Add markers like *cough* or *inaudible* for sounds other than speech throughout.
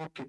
Okay.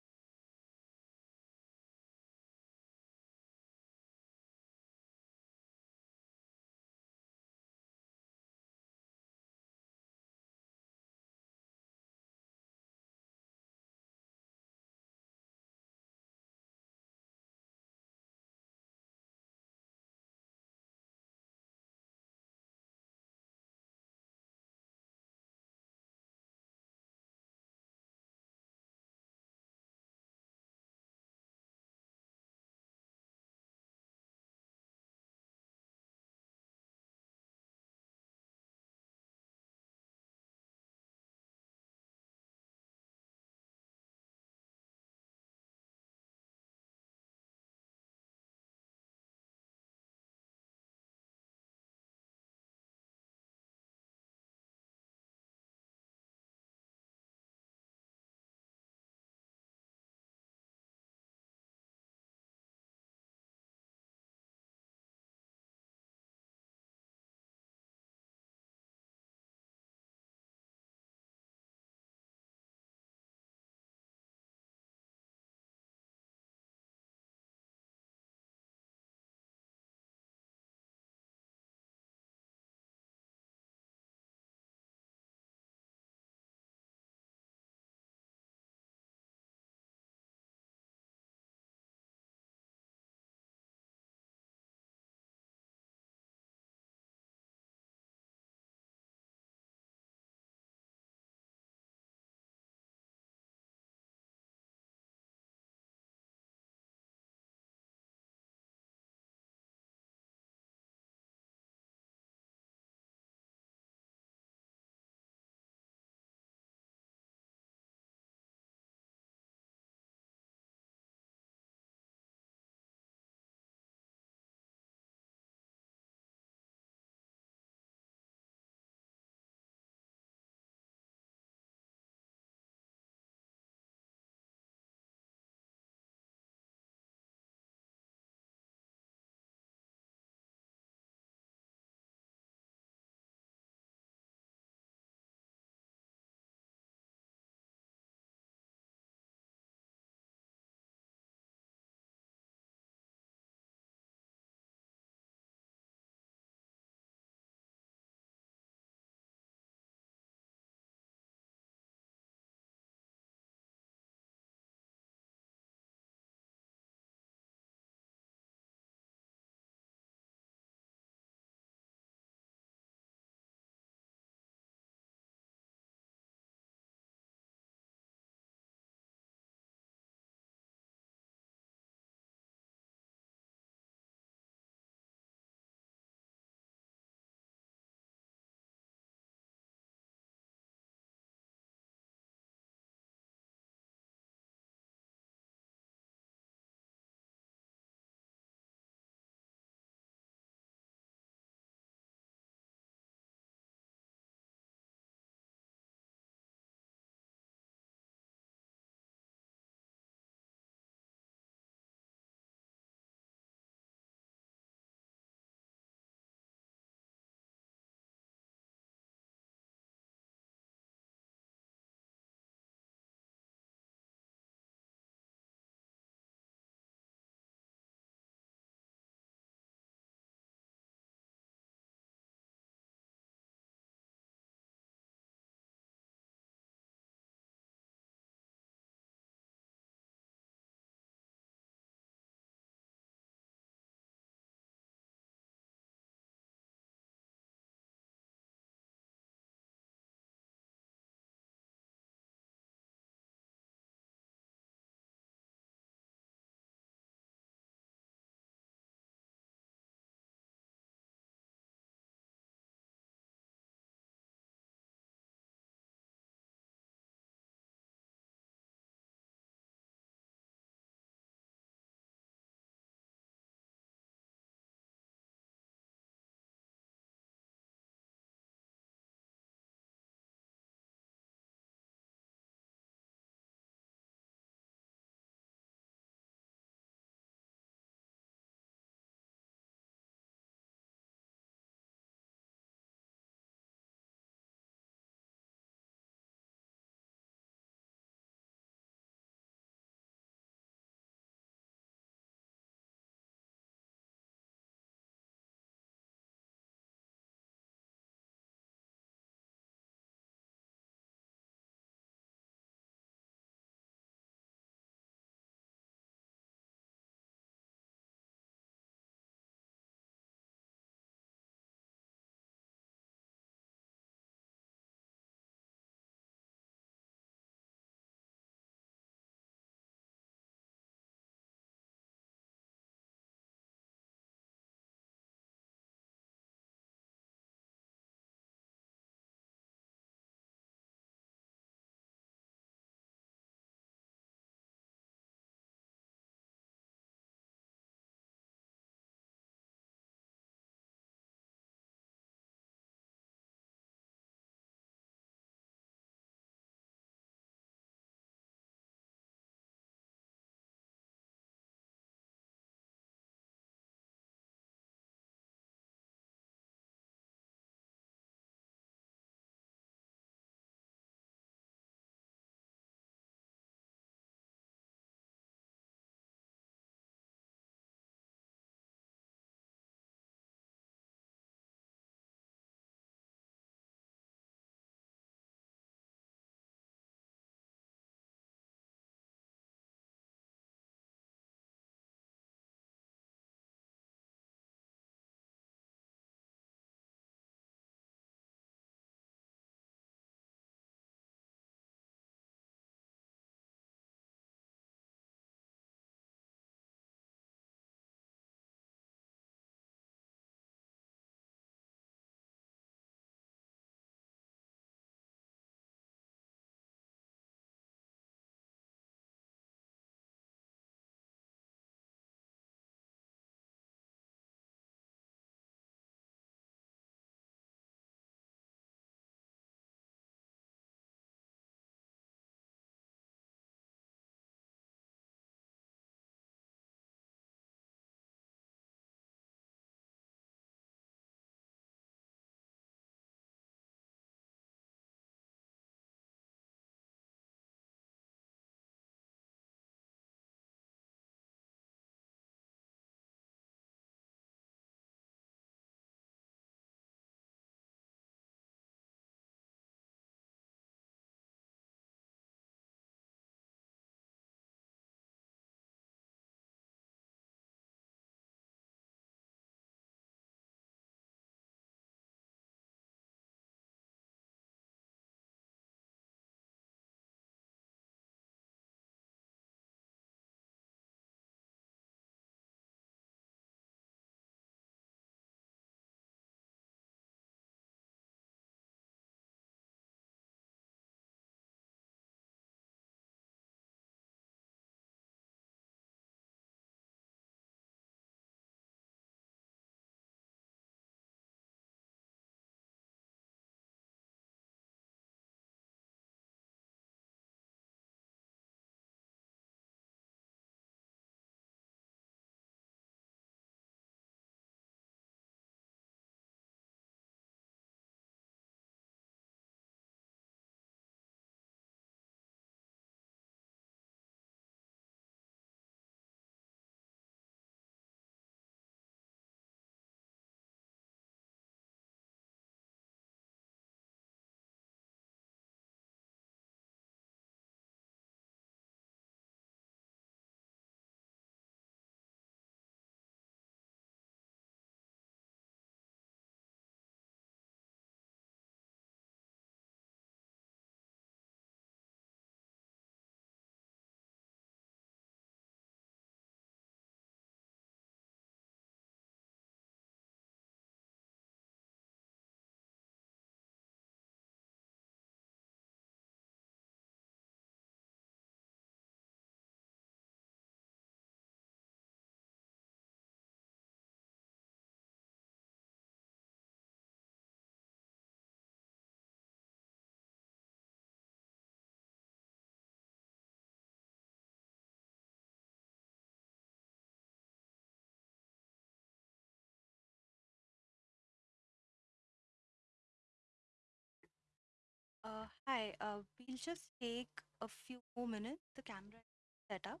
Uh, hi, uh, we'll just take a few more minutes. The camera set up.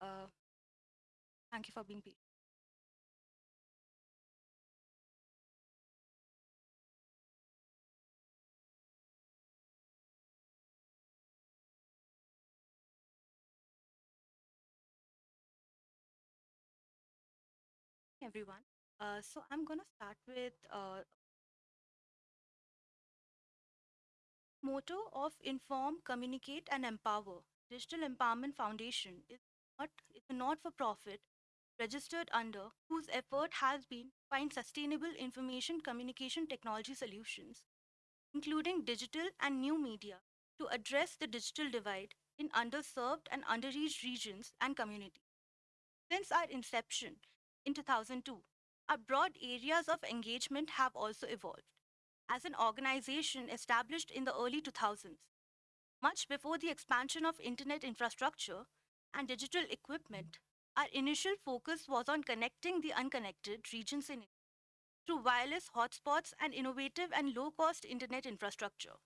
Uh, thank you for being patient. everyone. Uh, so I'm gonna start with uh, motto of inform, communicate, and empower. Digital Empowerment Foundation is not a not-for-profit registered under whose effort has been find sustainable information communication technology solutions, including digital and new media, to address the digital divide in underserved and underreached regions and communities. Since our inception in 2002, our broad areas of engagement have also evolved. As an organization established in the early 2000s, much before the expansion of internet infrastructure and digital equipment, our initial focus was on connecting the unconnected regions in India through wireless hotspots and innovative and low cost internet infrastructure.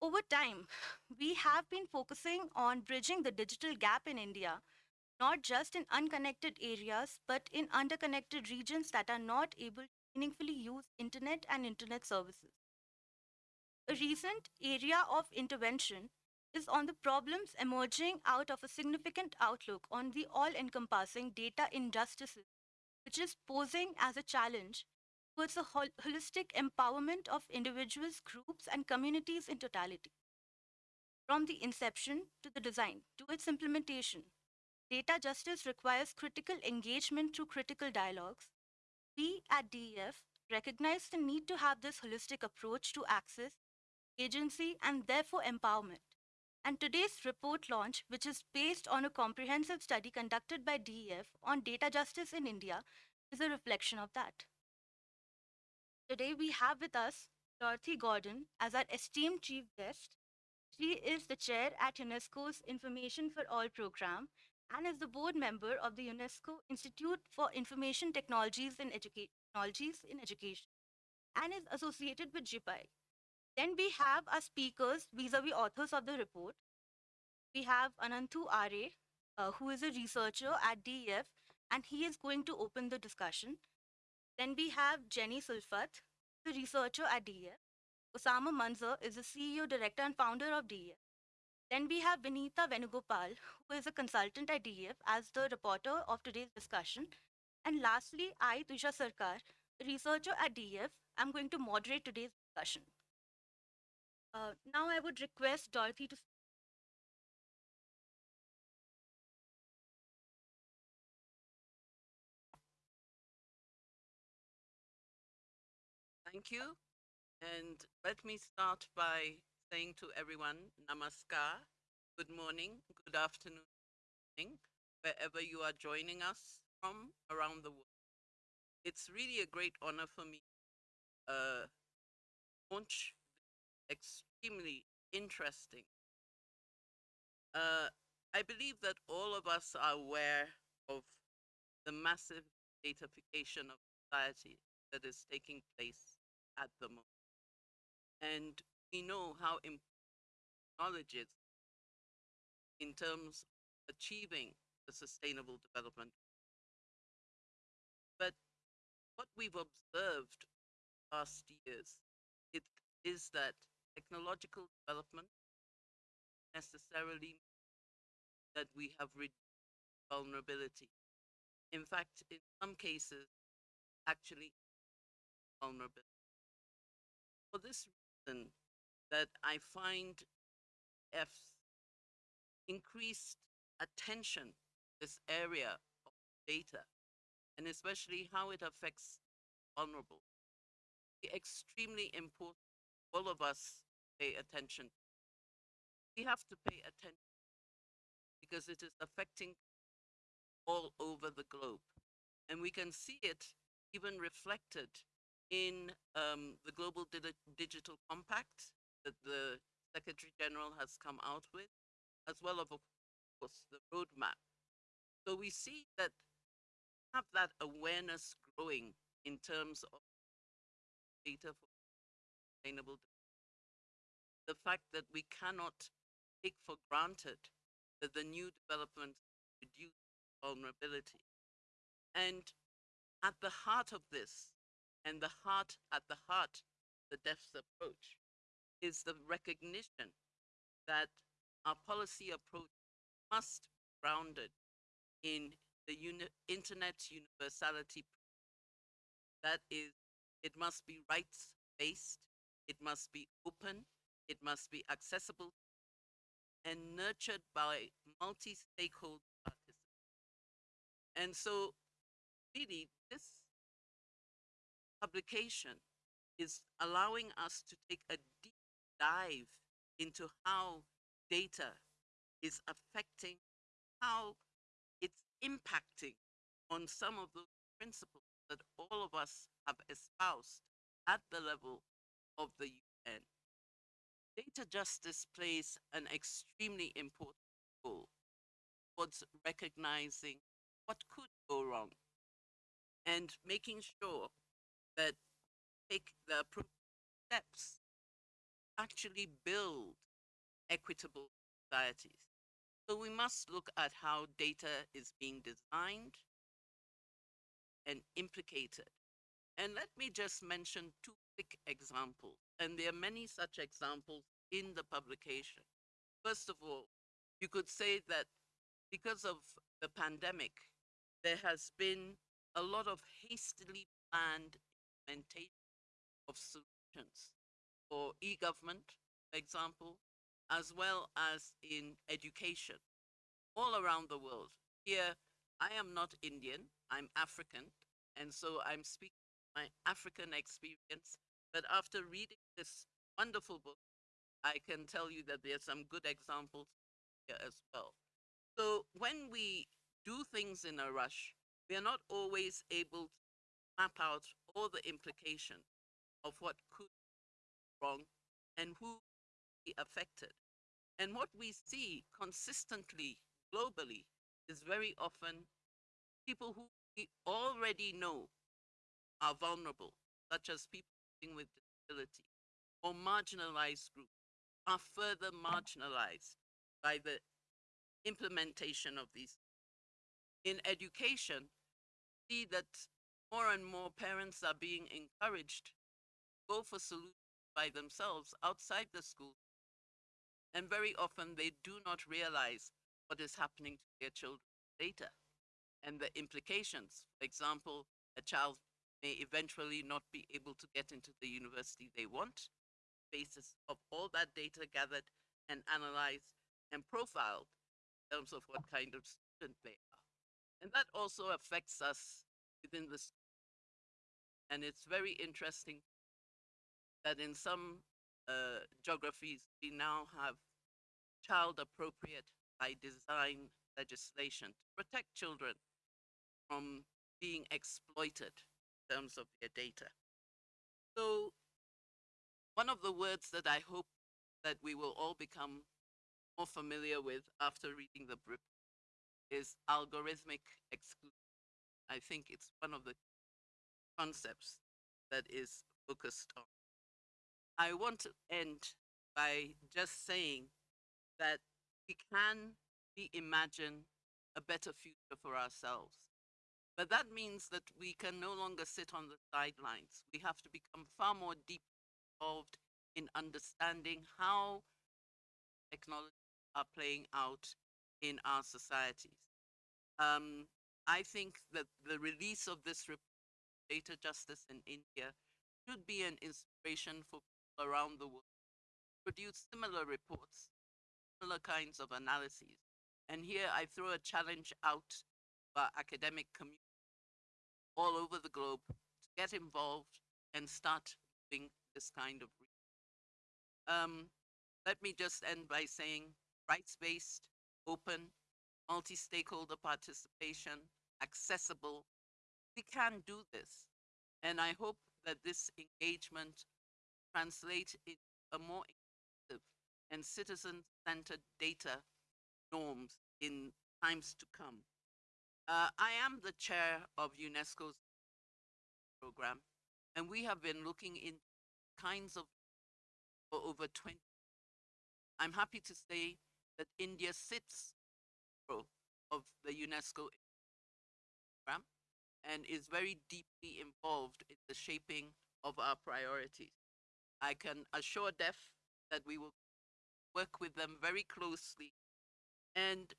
Over time, *laughs* we have been focusing on bridging the digital gap in India not just in unconnected areas, but in underconnected regions that are not able meaningfully use internet and internet services. A recent area of intervention is on the problems emerging out of a significant outlook on the all encompassing data injustices, which is posing as a challenge towards a hol- holistic empowerment of individuals, groups, and communities in totality. From the inception to the design to its implementation, Data justice requires critical engagement through critical dialogues. We at DEF recognize the need to have this holistic approach to access, agency, and therefore empowerment. And today's report launch, which is based on a comprehensive study conducted by DEF on data justice in India, is a reflection of that. Today we have with us Dorothy Gordon as our esteemed chief guest. She is the chair at UNESCO's Information for All program and is the board member of the UNESCO Institute for Information Technologies in, Educa- Technologies in Education and is associated with JIPI. Then we have our speakers vis-a-vis authors of the report. We have Ananthu Are, uh, who is a researcher at DEF, and he is going to open the discussion. Then we have Jenny Sulfath, the researcher at DEF. Osama Manzar is the CEO, director, and founder of DEF. Then we have Vinita Venugopal, who is a consultant at DEF, as the reporter of today's discussion. And lastly, I, Tuja Sarkar, researcher at DEF, I'm going to moderate today's discussion. Uh, now I would request Dorothy to Thank you. And let me start by saying to everyone, Namaskar, good morning, good afternoon, wherever you are joining us from around the world. It's really a great honor for me to uh, launch extremely interesting. Uh, I believe that all of us are aware of the massive datafication of society that is taking place at the moment. And we know how important knowledge is in terms of achieving the sustainable development. But what we've observed past years it is that technological development necessarily that we have reduced vulnerability. In fact, in some cases, actually vulnerability. For this reason, that I find F's increased attention this area of data and especially how it affects vulnerable extremely important all of us pay attention. We have to pay attention because it is affecting all over the globe and we can see it even reflected in um, the global Di- digital compact that the Secretary General has come out with, as well of course, the roadmap. So we see that have that awareness growing in terms of data for sustainable. the fact that we cannot take for granted that the new developments reduce vulnerability. And at the heart of this, and the heart at the heart, the DEF's approach, is the recognition that our policy approach must be grounded in the uni- internet's universality. That is, it must be rights based, it must be open, it must be accessible, and nurtured by multi stakeholder participants. And so, really, this publication is allowing us to take a dive into how data is affecting, how it's impacting on some of those principles that all of us have espoused at the level of the UN. Data justice plays an extremely important role towards recognizing what could go wrong and making sure that take the appropriate steps actually build equitable societies. So we must look at how data is being designed and implicated. And let me just mention two quick examples. And there are many such examples in the publication. First of all, you could say that because of the pandemic, there has been a lot of hastily planned implementation of solutions for e-government, for example, as well as in education all around the world. Here, I am not Indian, I'm African, and so I'm speaking my African experience. But after reading this wonderful book, I can tell you that there are some good examples here as well. So when we do things in a rush, we are not always able to map out all the implications of what could wrong and who be affected. And what we see consistently globally is very often people who we already know are vulnerable, such as people living with disability or marginalized groups, are further marginalized by the implementation of these. In education, see that more and more parents are being encouraged to go for solutions by themselves outside the school. And very often they do not realize what is happening to their children later and the implications. For example, a child may eventually not be able to get into the university they want, basis of all that data gathered and analyzed and profiled in terms of what kind of student they are. And that also affects us within the school. And it's very interesting that in some uh, geographies, we now have child appropriate by design legislation to protect children from being exploited in terms of their data. So one of the words that I hope that we will all become more familiar with after reading the book is algorithmic exclusion. I think it's one of the concepts that is focused on. I want to end by just saying that we can reimagine a better future for ourselves. But that means that we can no longer sit on the sidelines. We have to become far more deeply involved in understanding how technologies are playing out in our societies. Um, I think that the release of this report, Data Justice in India, should be an inspiration for around the world produce similar reports, similar kinds of analyses. And here I throw a challenge out to our academic community all over the globe to get involved and start doing this kind of research. Um, let me just end by saying rights-based, open, multi-stakeholder participation, accessible. We can do this. And I hope that this engagement translates into a more inclusive and citizen-centered data norms in times to come. Uh, I am the chair of UNESCO's program, and we have been looking in kinds of for over 20 I'm happy to say that India sits of the UNESCO program and is very deeply involved in the shaping of our priorities. I can assure DEF that we will work with them very closely. And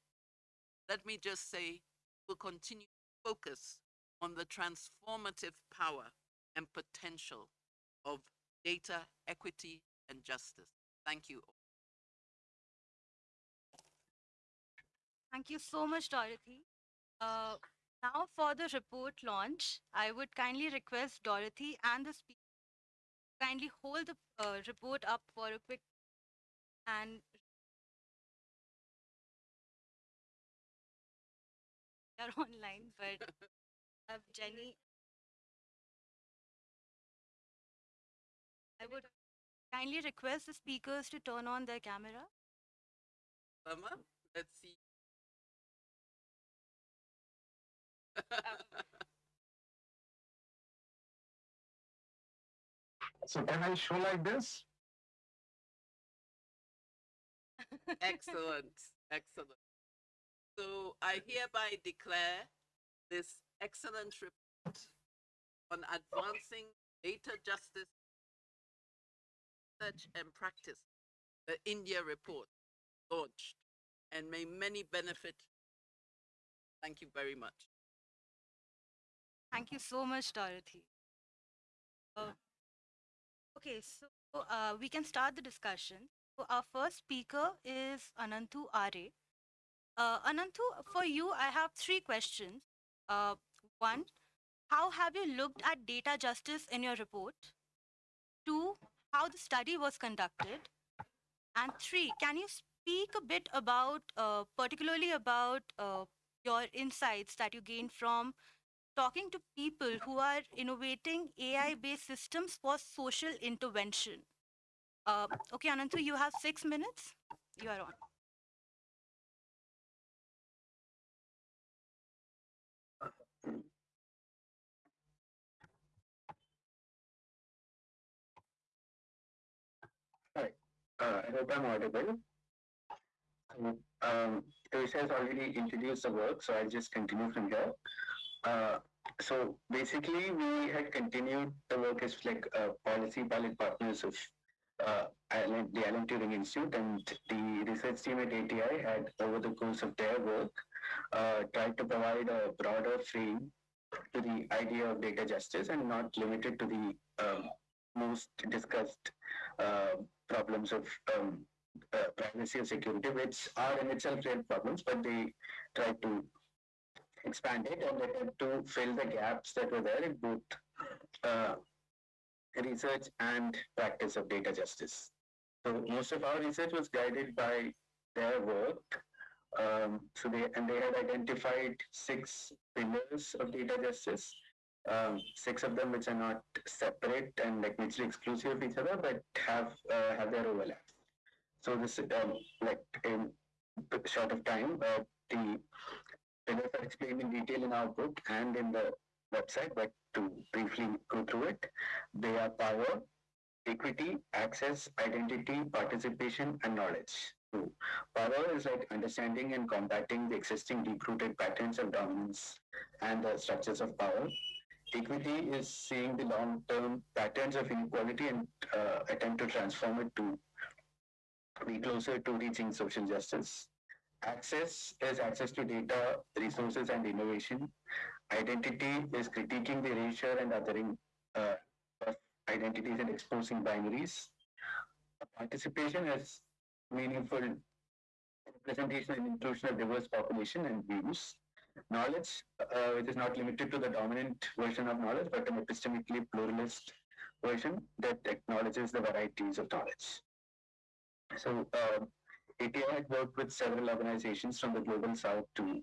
let me just say, we'll continue to focus on the transformative power and potential of data equity and justice. Thank you. Thank you so much, Dorothy. Uh, now for the report launch, I would kindly request Dorothy and the speaker kindly hold the uh, report up for a quick and *laughs* are online, but uh, Jenny, I would kindly request the speakers to turn on their camera. Sama, let's see. *laughs* So can I show like this? excellent, excellent. So I hereby declare this excellent report on advancing data justice research and practice, the India report, launched, and may many benefit. Thank you very much. Thank you so much, Dorothy. Uh, okay, so uh, we can start the discussion. So our first speaker is Ananthu Are. Uh, Ananthu, for you, I have three questions. Uh, one, how have you looked at data justice in your report? Two, how the study was conducted? And three, can you speak a bit about, uh, particularly about uh, your insights that you gained from talking to people who are innovating AI based systems for social intervention. Uh, okay, Ananthu, you have six minutes. You are on. Hi, uh, I hope I'm audible. Um, Teresa has already introduced the work, so I'll just continue from here. Uh, so basically, we had continued the work as like uh, policy pilot partners of uh, the Alan Turing Institute and the research team at ATI had, over the course of their work, uh, tried to provide a broader frame to the idea of data justice and not limited to the um, most discussed uh, problems of um, uh, privacy or security, which are in itself real problems, but they try to expand it and attempt to fill the gaps that were there in both uh, research and practice of data justice. So most of our research was guided by their work. Um, so they and they had identified six pillars of data justice. Um, six of them which are not separate and like mutually exclusive of each other, but have uh, have their overlaps. So this um, like in short of time, uh, the pillars are explained in detail in our book and in the website, but to briefly go through it, they are power, equity, access, identity, participation, and knowledge. So power is like understanding and combating the existing deep-rooted patterns of dominance and the structures of power. Equity is seeing the long-term patterns of inequality and uh, attempt to transform it to be closer to reaching social justice. Access is access to data, resources, and innovation. Identity is critiquing the erasure and othering uh, of identities and exposing binaries. Participation is meaningful representation and inclusion of diverse population and views. Knowledge, uh, which is not limited to the dominant version of knowledge, but an epistemically pluralist version that acknowledges the varieties of knowledge. So, uh, ATI had worked with several organizations from the global south to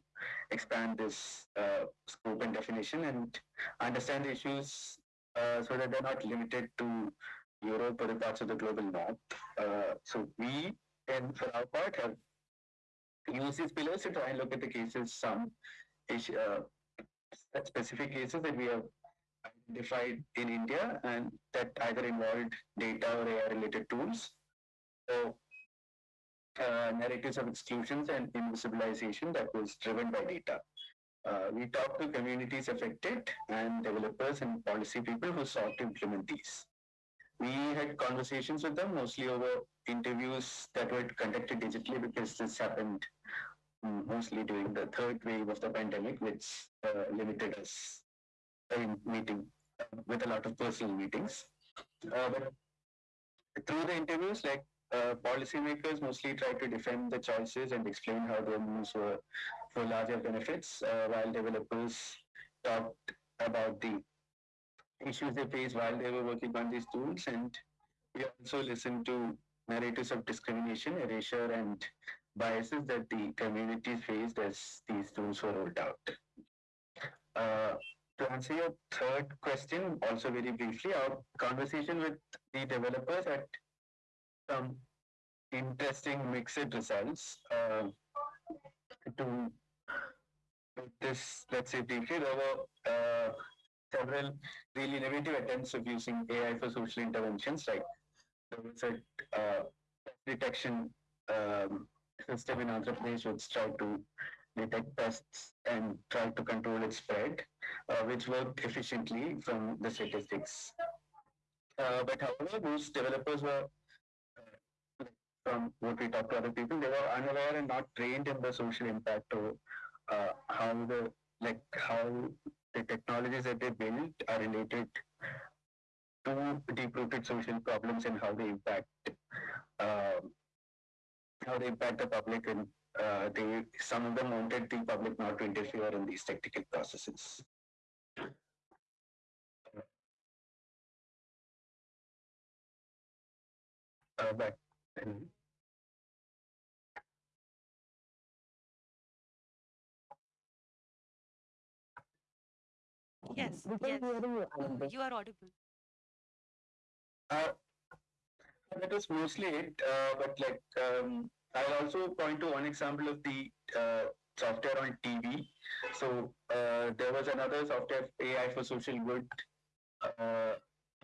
expand this uh, scope and definition and understand the issues uh, so that they're not limited to Europe or the parts of the global north. Uh, so we, and for our part, have used these pillars to try and look at the cases, some uh, specific cases that we have identified in India and that either involved data or AI related tools. So uh, narratives of exclusions and invisibilization that was driven by data. Uh, we talked to communities affected and developers and policy people who sought to implement these. We had conversations with them mostly over interviews that were conducted digitally because this happened mm, mostly during the third wave of the pandemic, which uh, limited us in meeting with a lot of personal meetings. Uh, but through the interviews, like uh, policymakers mostly try to defend the choices and explain how their moves were for larger benefits, uh, while developers talked about the issues they faced while they were working on these tools. And we also listened to narratives of discrimination, erasure, and biases that the communities faced as these tools were rolled out. Uh, to answer your third question, also very briefly, our conversation with the developers had some interesting mixed results. Uh, to this, let's say briefly, there were uh, several really innovative attempts of using AI for social interventions, like there was a uh, detection um, system in Andhra Pradesh which tried to detect pests and try to control its spread, uh, which worked efficiently from the statistics. Uh, but however, those developers were, from what we talked to other people, they were unaware and not trained in the social impact or uh, how the like how the technologies that they built are related to deep-rooted social problems and how they impact um, how they impact the public and uh, they some of them wanted the public not to interfere in these technical processes. Uh, then Yes, We can yes. you, are audible. Uh, that was mostly it. Uh, but like, um, I'll also point to one example of the uh, software on TB. So uh, there was another software, AI for Social Good uh,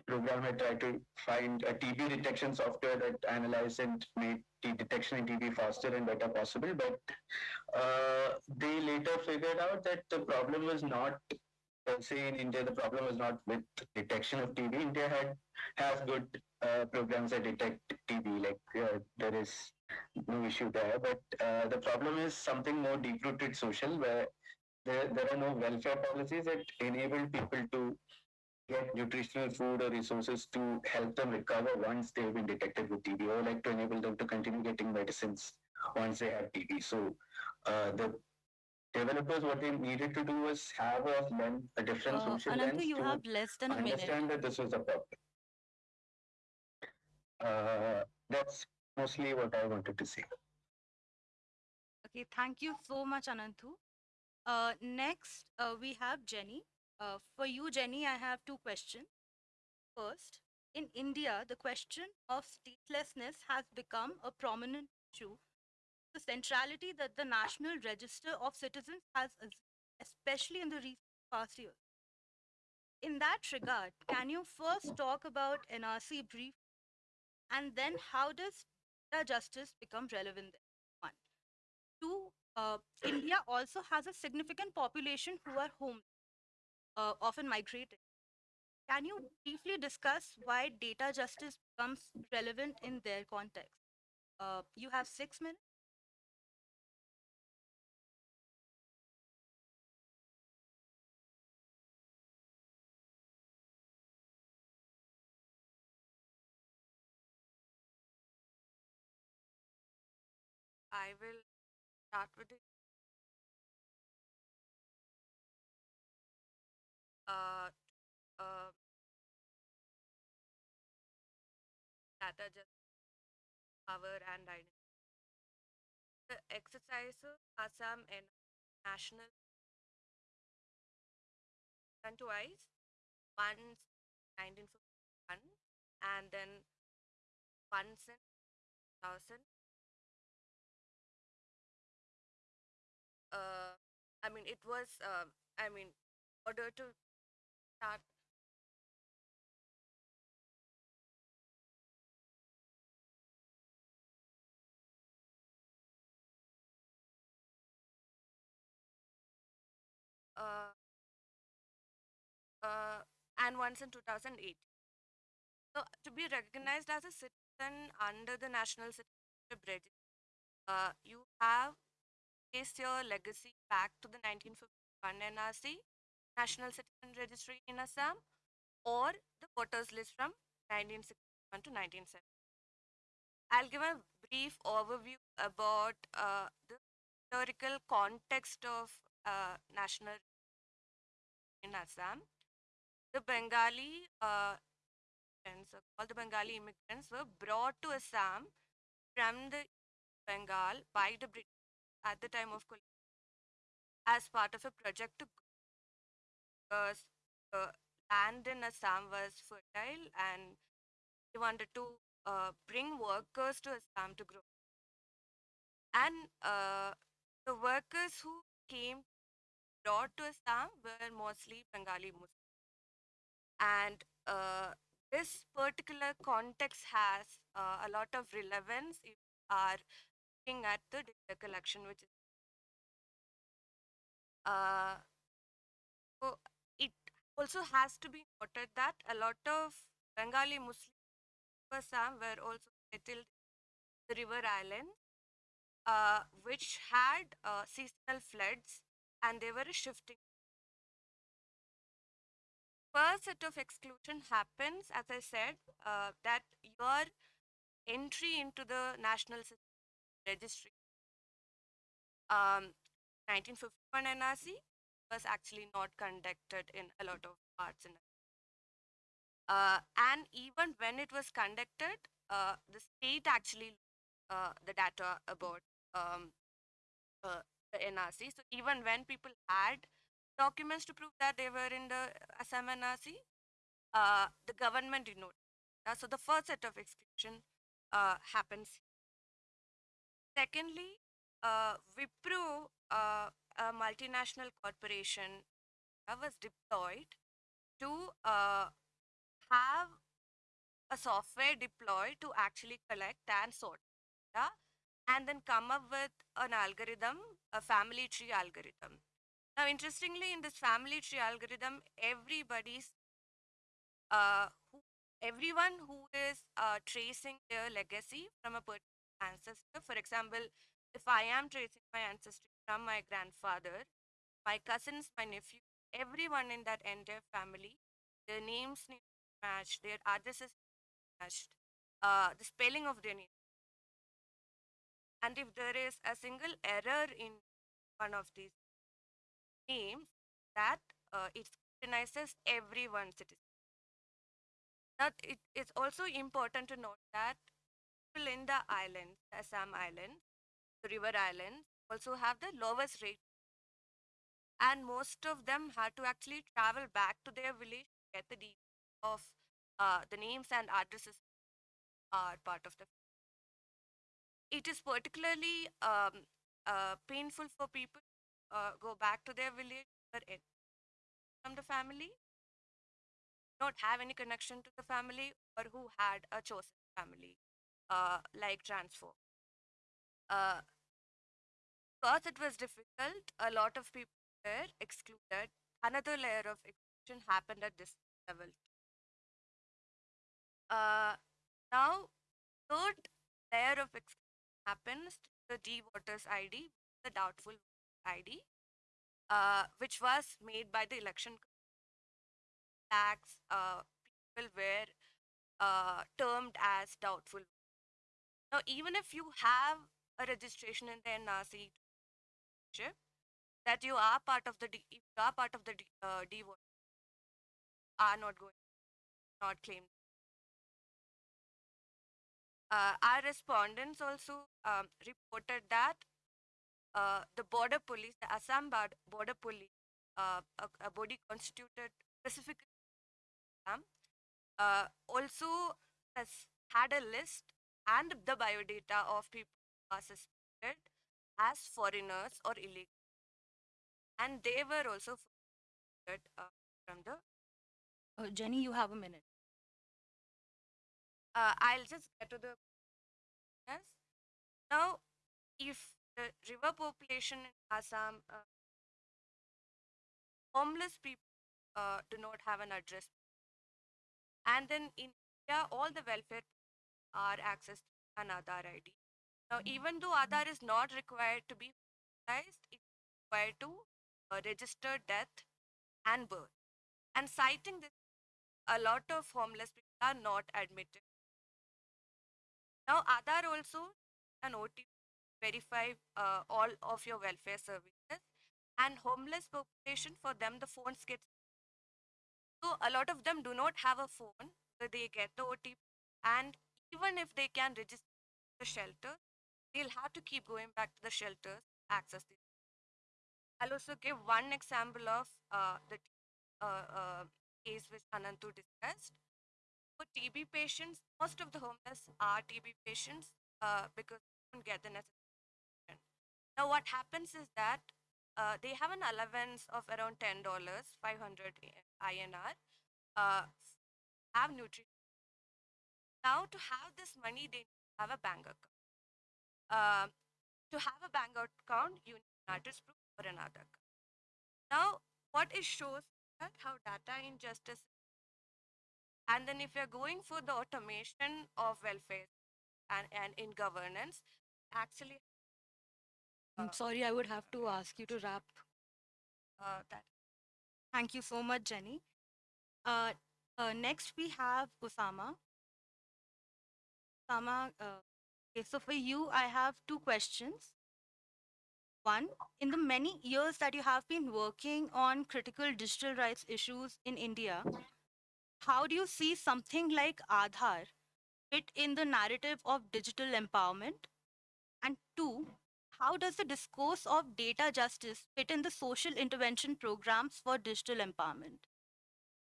program. I tried to find a TB detection software that analyzed and made the detection in TB faster and better possible. But uh, they later figured out that the problem was not per se in India, the problem is not with detection of TB. India had has good uh, programs that detect TB, like uh, there is no issue there. But uh, the problem is something more deep-rooted social, where there, there are no welfare policies that enable people to get nutritional food or resources to help them recover once they've been detected with TB, or like to enable them to continue getting medicines once they have TB. So uh, the developers what they needed to do was have a lens, a different Uh, social Ananthu, lens you to have less than a minute. understand that this was a problem. Uh, that's mostly what I wanted to say. Okay, thank you so much, Ananthu. Uh, next, uh, we have Jenny. Uh, for you, Jenny, I have two questions. First, in India, the question of statelessness has become a prominent issue. The centrality that the National Register of Citizens has, especially in the recent past years. In that regard, can you first talk about NRC brief and then how does data justice become relevant there? One. Two, uh, India also has a significant population who are home, uh, often migrating. Can you briefly discuss why data justice becomes relevant in their context? Uh, you have six minutes. I will start with it. Uh, uh, data just power and identity. The exercises Assam and national and twice, once 1951 and then once in 2000 uh, I mean, it was, uh, I mean, order to start Uh, uh, and once in 2008. So to be recognized as a citizen under the National Citizenship Register, uh, you have traced your legacy back to the 1951 NRC, National Citizen Registry in Assam, or the voters list from 1961 to 1970. I'll give a brief overview about uh, the historical context of uh, national in Assam. The Bengali uh, immigrants, called the Bengali immigrants, were brought to Assam from the Bengal by the British at the time of as part of a project to because the land in Assam was fertile and they wanted to uh, bring workers to Assam to grow. And uh, the workers who came brought to Assam were mostly Bengali Muslims. And uh, this particular context has uh, a lot of relevance if looking at the data collection, which is uh, so it also has to be noted that a lot of Bengali Muslims were also settled the river island, uh, which had uh, seasonal floods and they were shifting. First set of exclusion happens, as I said, uh, that your entry into the National Citizenship Registry, um, 1951 NRC, was actually not conducted in a lot of parts in uh, and even when it was conducted, uh, the state actually uh, the data about um, uh, the NRC. So even when people had documents to prove that they were in the Assam NRC, uh, the government did not. Uh, so the first set of exclusion happens. Secondly, uh, Wipro, uh, a multinational corporation, uh, was deployed to uh, have a software deployed to actually collect and sort data and then come up with an algorithm, a family tree algorithm. Now, interestingly, in this family tree algorithm, everybody's uh, who, everyone who is uh, tracing their legacy from a particular ancestor. For example, if I am tracing my ancestry from my grandfather, my cousins, my nephew, everyone in that entire family, their names need to match, their addresses matched, uh, the spelling of their name. And if there is a single error in one of these names, that uh, it scrutinizes everyone's citizen. That it is also important to note that islands, the Assam Islands, the river islands, also have the lowest rate. And most of them had to actually travel back to their village to get the details of uh, the names and addresses are part of the. It is particularly um, uh, painful for people uh, go back to their village from the family, not have any connection to the family, or who had a chosen family, uh, like transfer. Uh, because it was difficult, a lot of people were excluded. Another layer of exclusion happened at this level. Uh, now, third layer of exclusion happens to the D voters ID, the doubtful ID, uh, which was made by the election tax. Uh, people were uh, termed as doubtful. Now, even if you have a registration in the NRC that you are part of the D, you are part of the D, uh, D are not going, not claimed. Uh, our respondents also um, reported that uh, the border police, the Assam Bord- border police, uh, a, a body constituted specifically Assam, uh, also has had a list and the biodata of people who are suspected as foreigners or illegal. And they were also excluded, uh, from the. Uh, Jenny, you have a minute. Uh, I'll just get to the. Yes. Now, if the river population in Assam uh, homeless people uh, do not have an address. And then in India, all the welfare are accessed an Aadhaar ID. Now, even though Aadhaar is not required to be formalized, it's required to uh, register death and birth. And citing this, a lot of homeless people are not admitted. Now, Aadhaar also an OTP verify uh, all of your welfare services and homeless population for them the phones get so a lot of them do not have a phone where they get the OTP and even if they can register the shelter they'll have to keep going back to the shelters access this I'll also give one example of uh, the uh, uh, case which Ananthu discussed. For TB patients, most of the homeless are TB patients uh, because they don't get the necessary treatment. Now, what happens is that uh, they have an allowance of around $10, 500 INR, uh, have nutrition. Now, to have this money, they have a bank account. Uh, to have a bank account, you need an address proof or another account. Now, what it shows that how data injustice and then if you're going for the automation of welfare and, and in governance, actually I'm Uh, sorry, I would have to ask you to wrap. uh, that Thank you so much, Jenny. Uh, uh, next, we have Osama. Uh, okay, so for you, I have two questions. One, in the many years that you have been working on critical digital rights issues in India, how do you see something like Aadhaar fit in the narrative of digital empowerment? And two, how does the discourse of data justice fit in the social intervention programs for digital empowerment?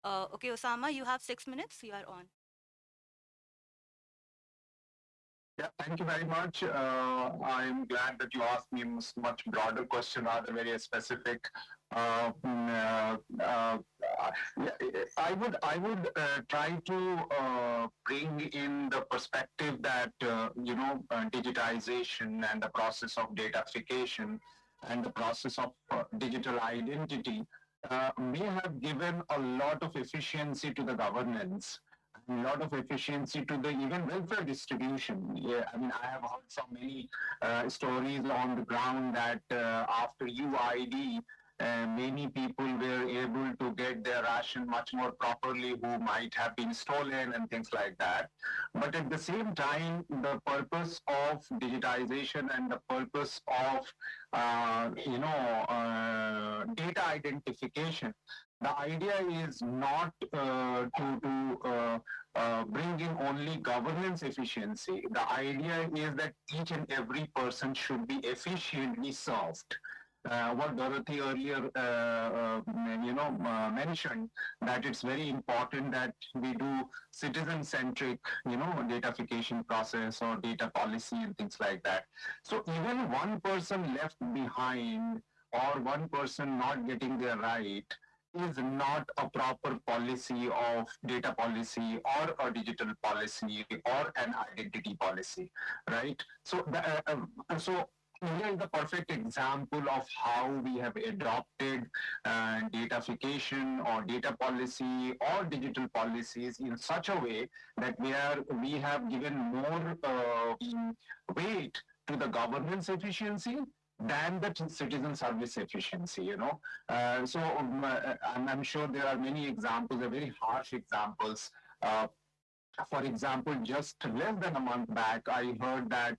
Uh, okay, Osama, you have six minutes. You are on. Yeah, thank you very much. Uh, I'm glad that you asked me a much broader question rather very specific. Uh, mm, uh, uh, I would I would uh, try to uh, bring in the perspective that you know digitization and the process of datafication and the process of digital identity may have given a lot of efficiency to the governance a lot of efficiency to the even welfare distribution. Yeah, I mean, I have heard so many uh, stories on the ground that uh, after UID, uh, many people were able to get their ration much more properly who might have been stolen and things like that. But at the same time, the purpose of digitization and the purpose of, uh, you know, uh, data identification the idea is not uh, to, to uh, uh, bring in only governance efficiency. The idea is that each and every person should be efficiently served. Uh, what Dorothy earlier, uh, uh, you know, mentioned that it's very important that we do citizen-centric, you know, datafication process or data policy and things like that. So even one person left behind or one person not getting their right is not a proper policy of data policy or a digital policy or an identity policy, right? So, the, uh, uh, so India is the perfect example of how we have adopted uh, datafication or data policy or digital policies in such a way that we are we have given more uh, weight to the governance efficiency than the citizen service efficiency, you know. Uh, so um, uh, I'm, sure there are many examples, very harsh examples. Uh, for example, just less than a month back, I heard that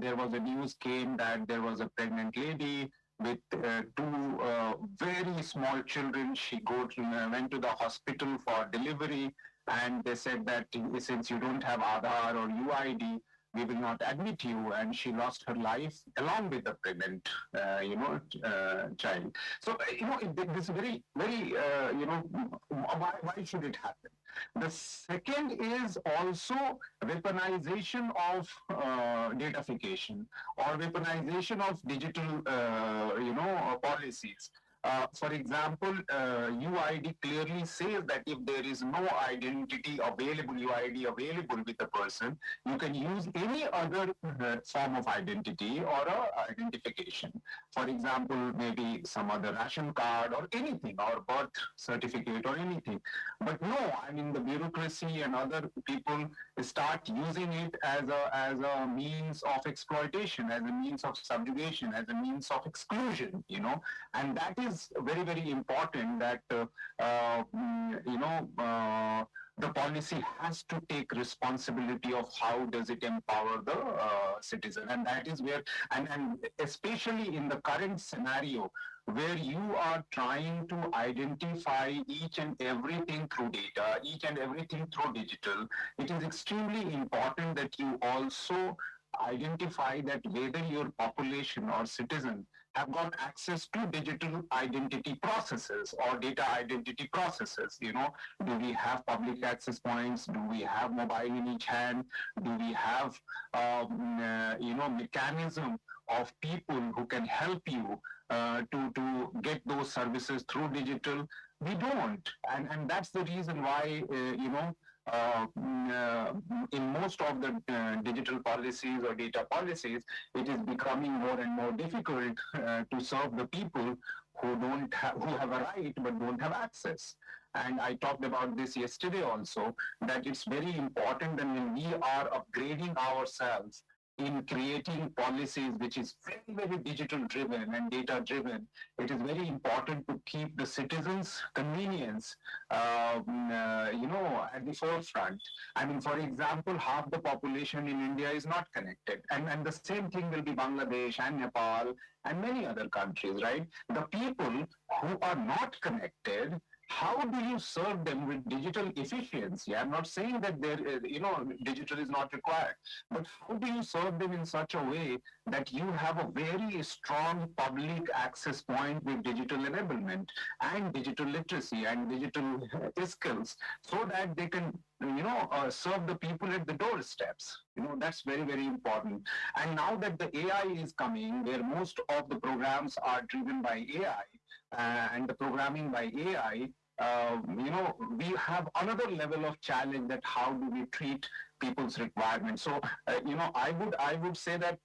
there was a news came that there was a pregnant lady with uh, two uh, very small children. She go to, went to the hospital for delivery and they said that since you don't have Aadhaar or UID, we will not admit you and she lost her life along with the pregnant uh, you know uh, child. So uh, you know this very very uh, you know why, why should it happen? The second is also weaponization of uh, datafication or weaponization of digital uh, you know policies uh, for example, uh, UID clearly says that if there is no identity available, UID available with a person, you can use any other uh, form of identity or identification. For example, maybe some other ration card or anything, or birth certificate or anything. But no, I mean the bureaucracy and other people start using it as a as a means of exploitation, as a means of subjugation, as a means of exclusion. You know, and that is very very important. That uh, uh, you know. Uh, the policy has to take responsibility of how does it empower the uh, citizen and that is where and, and especially in the current scenario where you are trying to identify each and everything through data, each and everything through digital, it is extremely important that you also identify that whether your population or citizen have got access to digital identity processes or data identity processes. You know, do we have public access points? Do we have mobile in each hand? Do we have, um, uh, you know, mechanism of people who can help you uh, to, to get those services through digital? We don't. And, and that's the reason why, uh, you know, uh, mm, uh, in most of the uh, digital policies or data policies, it is becoming more and more difficult uh, to serve the people who don't have, who have a right but don't have access. And I talked about this yesterday also, that it's very important that when we are upgrading ourselves in creating policies which is very, very digital driven and data driven, it is very important to keep the citizens' convenience, um, uh, you know, at the forefront. I mean, for example, half the population in India is not connected. And, and the same thing will be Bangladesh and Nepal and many other countries, right? The people who are not connected how do you serve them with digital efficiency? I'm not saying that there, uh, you know, digital is not required, but how do you serve them in such a way that you have a very strong public access point with digital enablement and digital literacy and digital uh, skills so that they can you know, uh, serve the people at the doorsteps. You know, that's very, very important. And now that the AI is coming, where most of the programs are driven by AI, and the programming by AI, uh, you know, we have another level of challenge that how do we treat people's requirements. So, uh, you know, I would I would say that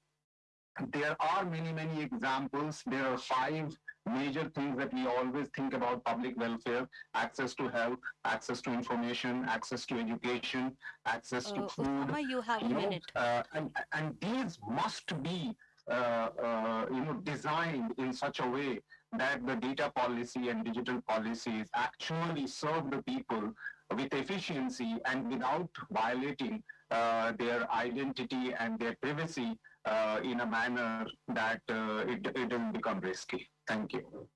there are many many examples. There are five major things that we always think about public welfare access to health access to information access to education access to Uh, food you have a know, minute. uh, and, and these must be uh, uh, you know designed in such a way that the data policy and digital policies actually serve the people with efficiency and without violating uh, their identity and their privacy uh, in a manner that uh, it, it doesn't become risky. Thank you.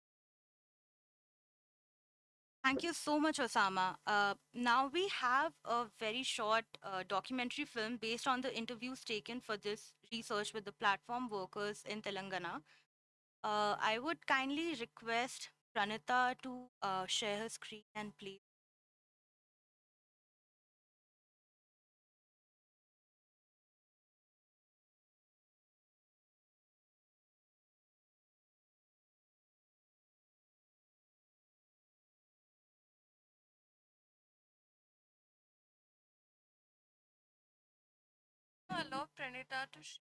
Thank you so much, Osama. Uh, now we have a very short uh, documentary film based on the interviews taken for this research with the platform workers in Telangana. Uh, I would kindly request Pranita to uh, share her screen and please. Allow Pranita to share.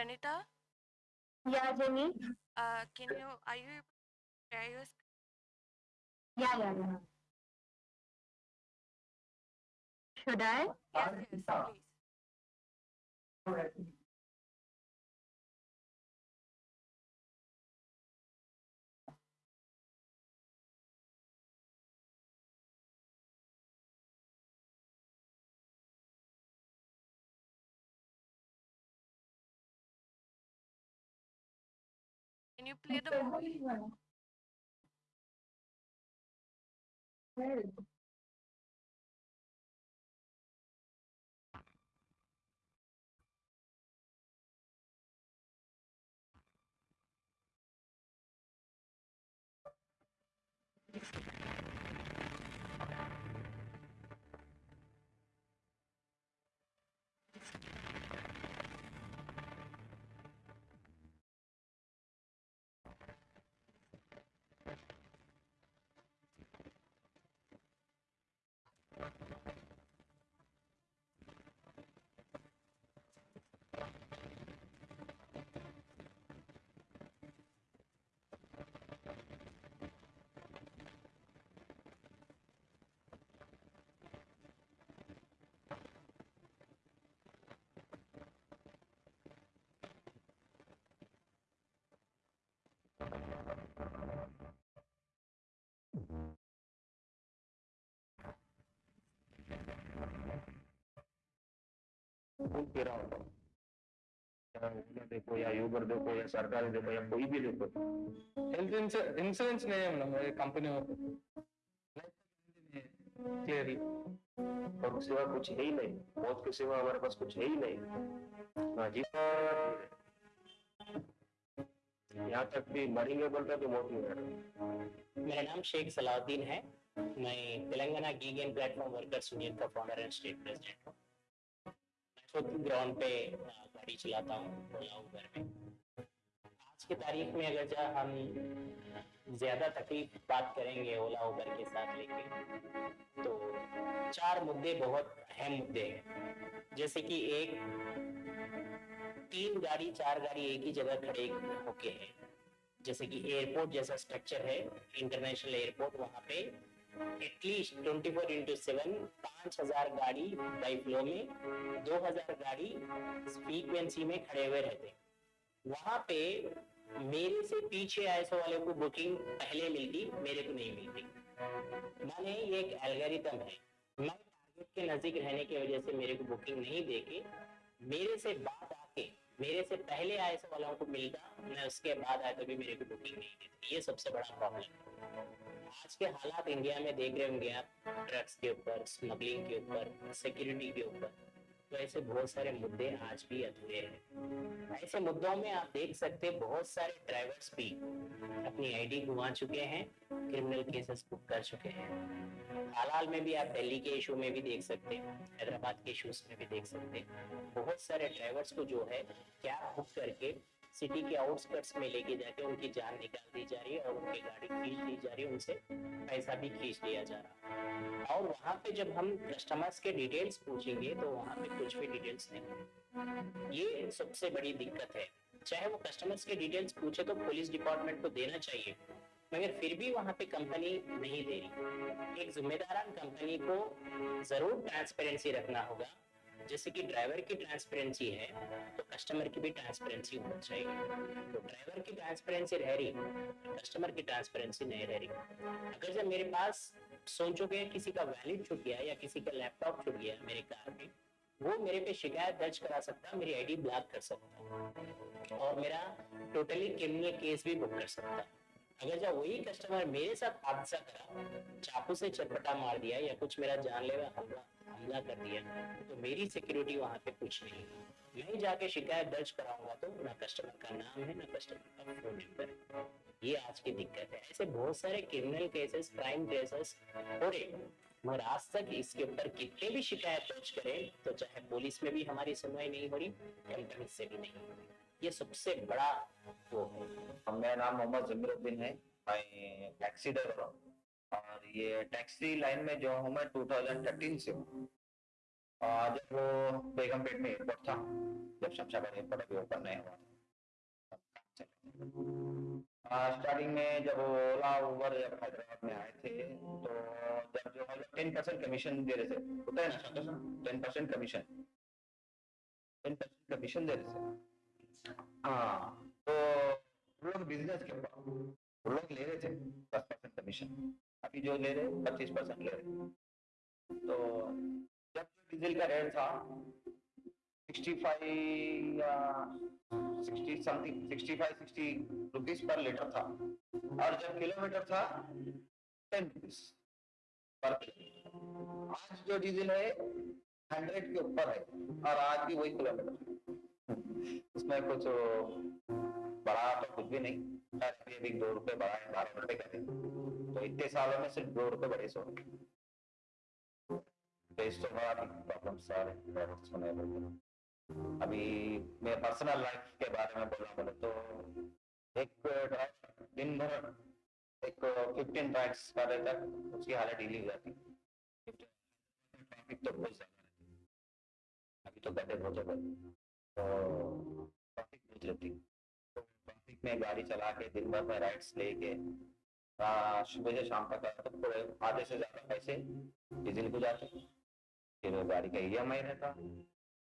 Pranita, Yeah, Jenny. uh, can you, are you able to share your screen? Yeah, yeah, yeah. Should I? Yes, yes, please. You play the movie? घूम फिरा चाहे देखो, या Uber देखो, या सरकारी देखो, या कोई भी देखो। हेल्थ इंश्योरेंस नहीं है कंपनी और कुछ है ही नहीं। मौत हमारे पास कुछ है ही नहीं। हाँ जी। यहाँ तक भी मरेंगे बोलता तो मौत नहीं मेरा नाम शेख सलाउद्दीन है। मैं Telangana gig platform workers union का फाउंडर एंड स्टेट प्रेसिडेंट हूँ। खुद ग्राउंड पे गाड़ी चलाता हूँ ओला उबर में। आज की तारीख में अगर जा, हम ज़्यादा तकलीफ़ बात करेंगे ओला उबर के साथ लेके तो चार मुद्दे बहुत अहम मुद्दे हैं। जैसे कि एक, तीन गाड़ी, चार गाड़ी एक ही जगह खड़े होके है। जैसे कि एयरपोर्ट जैसा स्ट्रक्चर है इंटरनेशनल एयरपोर्ट वहाँ पे at least twenty four into seven पाँच हज़ार गाड़ी बाई फ्लो में, दो हज़ार गाड़ी फ्रीक्वेंसी में खड़े हुए रहते वहाँ पे मेरे से पीछे आईएसओ वाले को बुकिंग पहले मिलती, मेरे को नहीं मिलती। माने ये एक एल्गोरिथम है। मैं टारगेट के नज़दीक रहने की वजह से मेरे को बुकिंग नहीं देके, मेरे से बाद आके, मेरे से पहले आए से वालों को मिलता, मैं उसके बाद आया तो भी मेरे को बुकिंग नहीं देती। ये सबसे बड़ा प्रॉब्लम है। आज के हालात इंडिया में देख रहे होंगे आप ड्रग्स के ऊपर स्मगलिंग के ऊपर सिक्योरिटी के ऊपर तो ऐसे बहुत सारे मुद्दे आज भी अधूरे हैं। ऐसे मुद्दों में आप देख सकते हैं बहुत सारे ड्राइवर्स भी अपनी आईडी गुंवा चुके हैं क्रिमिनल केसेस बुक कर चुके हैं। हाल हाल में भी आप दिल्ली के इशू में भी देख सकते हैं, हैदराबाद के इशूज में भी देख सकते हैं। बहुत सारे ड्राइवर्स को जो है कैब बुक करके सिटी के आउटस्कर्ट्स में लेके जाके उनकी जान निकाल दी जा रही है और उनकी गाड़ी खींच ली जा रही है, उनसे पैसा भी खींच लिया जा रहा है। और वहाँ पे जब हम कस्टमर्स के डिटेल्स पूछेंगे तो वहाँ पे कुछ भी डिटेल्स नहीं ये सबसे बड़ी दिक्कत है। चाहे वो कस्टमर्स के डिटेल्स पूछे तो पुलिस डिपार्टमेंट को देना चाहिए, मगर फिर भी वहाँ पे कंपनी नहीं दे रही। एक जिम्मेदारान कंपनी को ज़रूर ट्रांसपेरेंसी रखना होगा। जैसे कि ड्राइवर की ट्रांसपेरेंसी है तो कस्टमर की भी ट्रांसपेरेंसी होनी चाहिए। तो ड्राइवर की ट्रांसपेरेंसी रह रही कस्टमर की ट्रांसपेरेंसी नहीं रह रही। अगर जब मेरे पास सोचो कि किसी का वैलिड छूट गया या किसी का लैपटॉप छूट गया मेरे कार में, वो मेरे पे शिकायत दर्ज करा सकता मेरी आईडी ब्लॉक कर सकता और मेरा टोटली क्रिमिनल केस भी बुक कर सकता अगर जब वही कस्टमर मेरे साथ हादसा करा, चाकू से चटपटा मार दिया या कुछ मेरा जानलेवा हमला हमला कर दिया तो मेरी सिक्योरिटी वहाँ पे कुछ नहीं। मैं जाके शिकायत दर्ज कराऊँगा तो ना कस्टमर का नाम है, ना कस्टमर का फ़ोन नंबर ये आज की दिक्कत है। ऐसे बहुत सारे क्रिमिनल केसेस क्राइम केसेस हो रहे मगर आज तक इसके ऊपर कितने भी शिकायत दर्ज करें तो चाहे पुलिस में भी हमारी सुनवाई नहीं हो रही कंपनी से भी नहीं हो रही। ये सबसे बड़ा वो है। मेरा नाम मोहम्मद जमीरुद्दीन है। मैं टैक्सी ड्राइवर हूँ। और ये टैक्सी लाइन में जो हूँ मैं 2013 से हूँ। जब वो बेगमपेट में एयरपोर्ट था, जब शमशाबाद एयरपोर्ट अभी ओपन नहीं हुआ स्टार्टिंग में जब ओला उबर जब हैदराबाद में आए थे तो जब जो है टेन परसेंट कमीशन दे रहे थे। होता है ना ten percent commission ten percent commission दे रहे थे। हाँ तो लोग बिज़नेस के लोग ले रहे थे दस परसेंट कमीशन अभी जो ले रहे, पच्चीस परसेंट ले रहे। तो जब डीजल का रेट था sixty five sixty something sixty five sixty rupees per litre था। और जब किलोमीटर था टेन रुपीज़ पर आज जो डीजल है हंड्रेड के ऊपर है, और आज भी वही किलोमीटर इसमें कुछ बढ़ा तो कुछ भी नहीं। दो रुपए बढ़ा है, बारह रुपए का तो इतने सालों में सिर्फ़ दो रुपए बढ़े सो तो तो प्रॉब्लम लगे अभी मैं पर्सनल लाइफ के बारे में बोला बोले तो एक ड्राइव दिन भर एक फिफ्टीन राइड्स कर रहे उसकी हालत ढीली हो जाती। ट्रैफ़िक तो बहुत ज़्यादा अभी तो गड्ढे बहुत तो ट्रैफ़िक बहुत रहती तो ट्रैफ़िक में गाड़ी चला के दिन भर में राइड्स लेके सुबह से शाम तक तो पूरे आधे से ज़्यादा पैसे डीजल को जाते फिर गाड़ी का ई रहता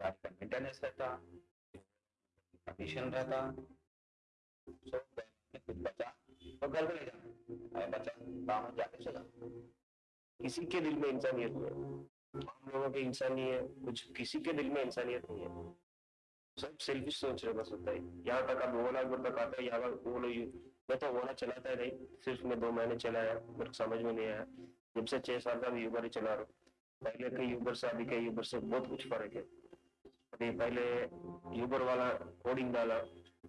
गाड़ी का मेंटेनेंस रहता कंडीशन रहता सो कुछ बचा तो घर में ले जाना अरे बचा काम जाके चला किसी के दिल में इंसानियत नहीं है हम लोगों के इंसान नहीं है कुछ किसी के दिल में इंसानियत नहीं है सब सेल्फिश सोच रहे बस होता है। यहाँ तक अब ओला उबर तक आता है, यहाँ पर यू मैं तो ओला चलाता है नहीं। सिर्फ़ मैं दो महीने चलाया, मेरे को समझ में नहीं आया। जब से छह साल का यूबर ही चला रहा हूँ। पहले के यूबर से, अभी के यूबर से बहुत कुछ फ़र्क है। अभी पहले यूबर वाला कोडिंग डाला।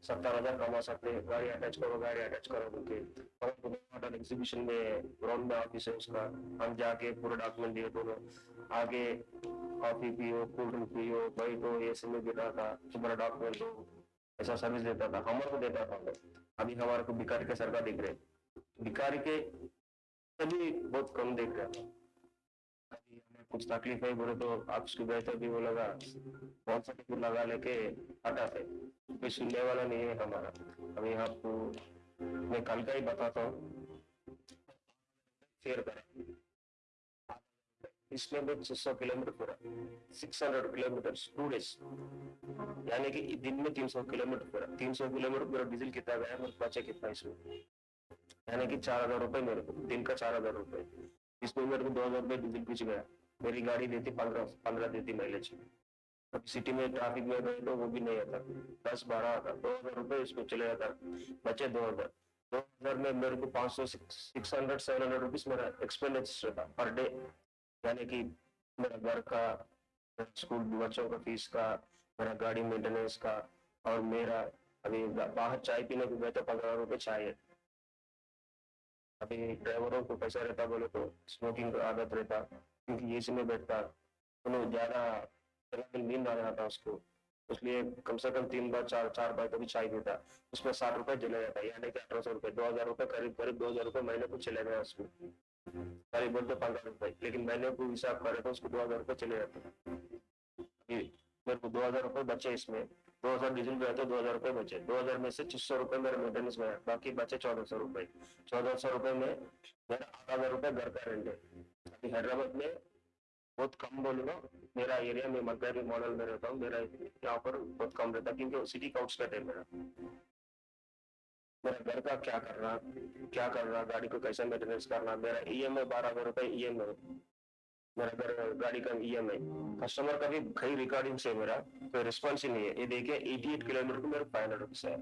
सत्तर हज़ार कमा सकते गाड़ी अटैच करो, गाड़ी अटैच करो बोलके एग्जीबिशन में ग्राउंड में ऑफ़िस है, उसका हम जाके पूरा डॉक्यूमेंट दिए दोनों। आगे कॉफ़ी पियो कोल्ड ड्रिंक पियो बैठो ऐसे में गिरा था तुम्हारा डॉक्यूमेंट दो ऐसा सर्विस देता था हमारे को देता था। अभी हमारे को भिखारी के सरकार दिख रहे भिखारी के सभी बहुत कम देख रहे हैं। कुछ तकलीफ़ है बोले तो आप उसको बेहतर भी वो लगा कौन सा टिकट लगा लेके हटाते कोई सुनने वाला नहीं है हमारा। अभी आपको मैं कल का ही बताता हूँ। करें। इसमें भी छह सौ किलोमीटर पूरा। Six hundred kilometre two days यानी कि दिन में तीन सौ किलोमीटर पूरा। तीन सौ किलोमीटर पूरा डीजल कितना गया मेरे बचे कितना इसमें? यानी कि चार हज़ार रुपए मेरे को। दिन का चार हज़ार रुपए इसमें मेरे को दो हज़ार रुपए डीजल पीछे गया। मेरी गाड़ी देती पंद्रह पंद्रह देती माइलेज अब सिटी में ट्रैफ़िक में गए तो वो भी नहीं आता। दस, बारह आता, दो हज़ार रुपए इसमें चले जाता। बचे दो हज़ार। दो हज़ार में मेरे को पाँच सौ six hundred seven hundred rupees मेरा एक्सपेंडिचर था पर डे यानी कि मेरा घर का स्कूल बच्चों का फ़ीस का, मेरा गाड़ी मेंटेनेंस का, और मेरा अभी बाहर चाय पीने को गए तो पंद्रह रुपए चाय है। अभी ड्राइवरों को पैसा रहता, बोले तो स्मोकिंग का आदत रहता। क्योंकि एसी में बैठता तो ज़्यादा नींद आ जाता उसको। इसलिए कम से कम तीन बार, चार चार बार कभी चाय पीता उसमें साठ रुपए चले जाता है यानी कि अठारह सौ रुपए, दो हज़ार रुपए, करीब करीब दो हज़ार रुपए महीने को चले गए उसको करीब बोलते पंद्रह रुपए लेकिन महीने को हिसाब करे तो उसको दो हज़ार रुपए चले जाते। मेरे को दो हज़ार रुपए बचे इसमें। दो हज़ार डीजल गए तो दो हज़ार रुपए बचे। दो हज़ार में से छह सौ रुपए मेरे मेंटेनेंस में बाकी बचे चौदह सौ रुपए। चौदह सौ रुपए में मेरा आठ हज़ार रुपए घर का रेंट है। अभी हैदराबाद में बहुत कम बोलूँगा मेरा एरिया में मलकारी मॉडल में रहता हूँ, मेरा यहाँ पर बहुत कम रहता है, क्योंकि सिटी का आउटस्कट है मेरा मेरा घर का क्या करना क्या करना गाड़ी को कैसे मेंटेनेंस करना, मेरा ई एम आई बारह हज़ार रुपए ई एम आई मेरा घर, गाड़ी का ई एम आई कस्टमर का भी कई रिकॉर्डिंग से मेरा कोई रिस्पॉन्स ही नहीं है। ये देखिए एटी एट किलोमीटर को मेरा फाइव हंड्रेड रुपीज़ है।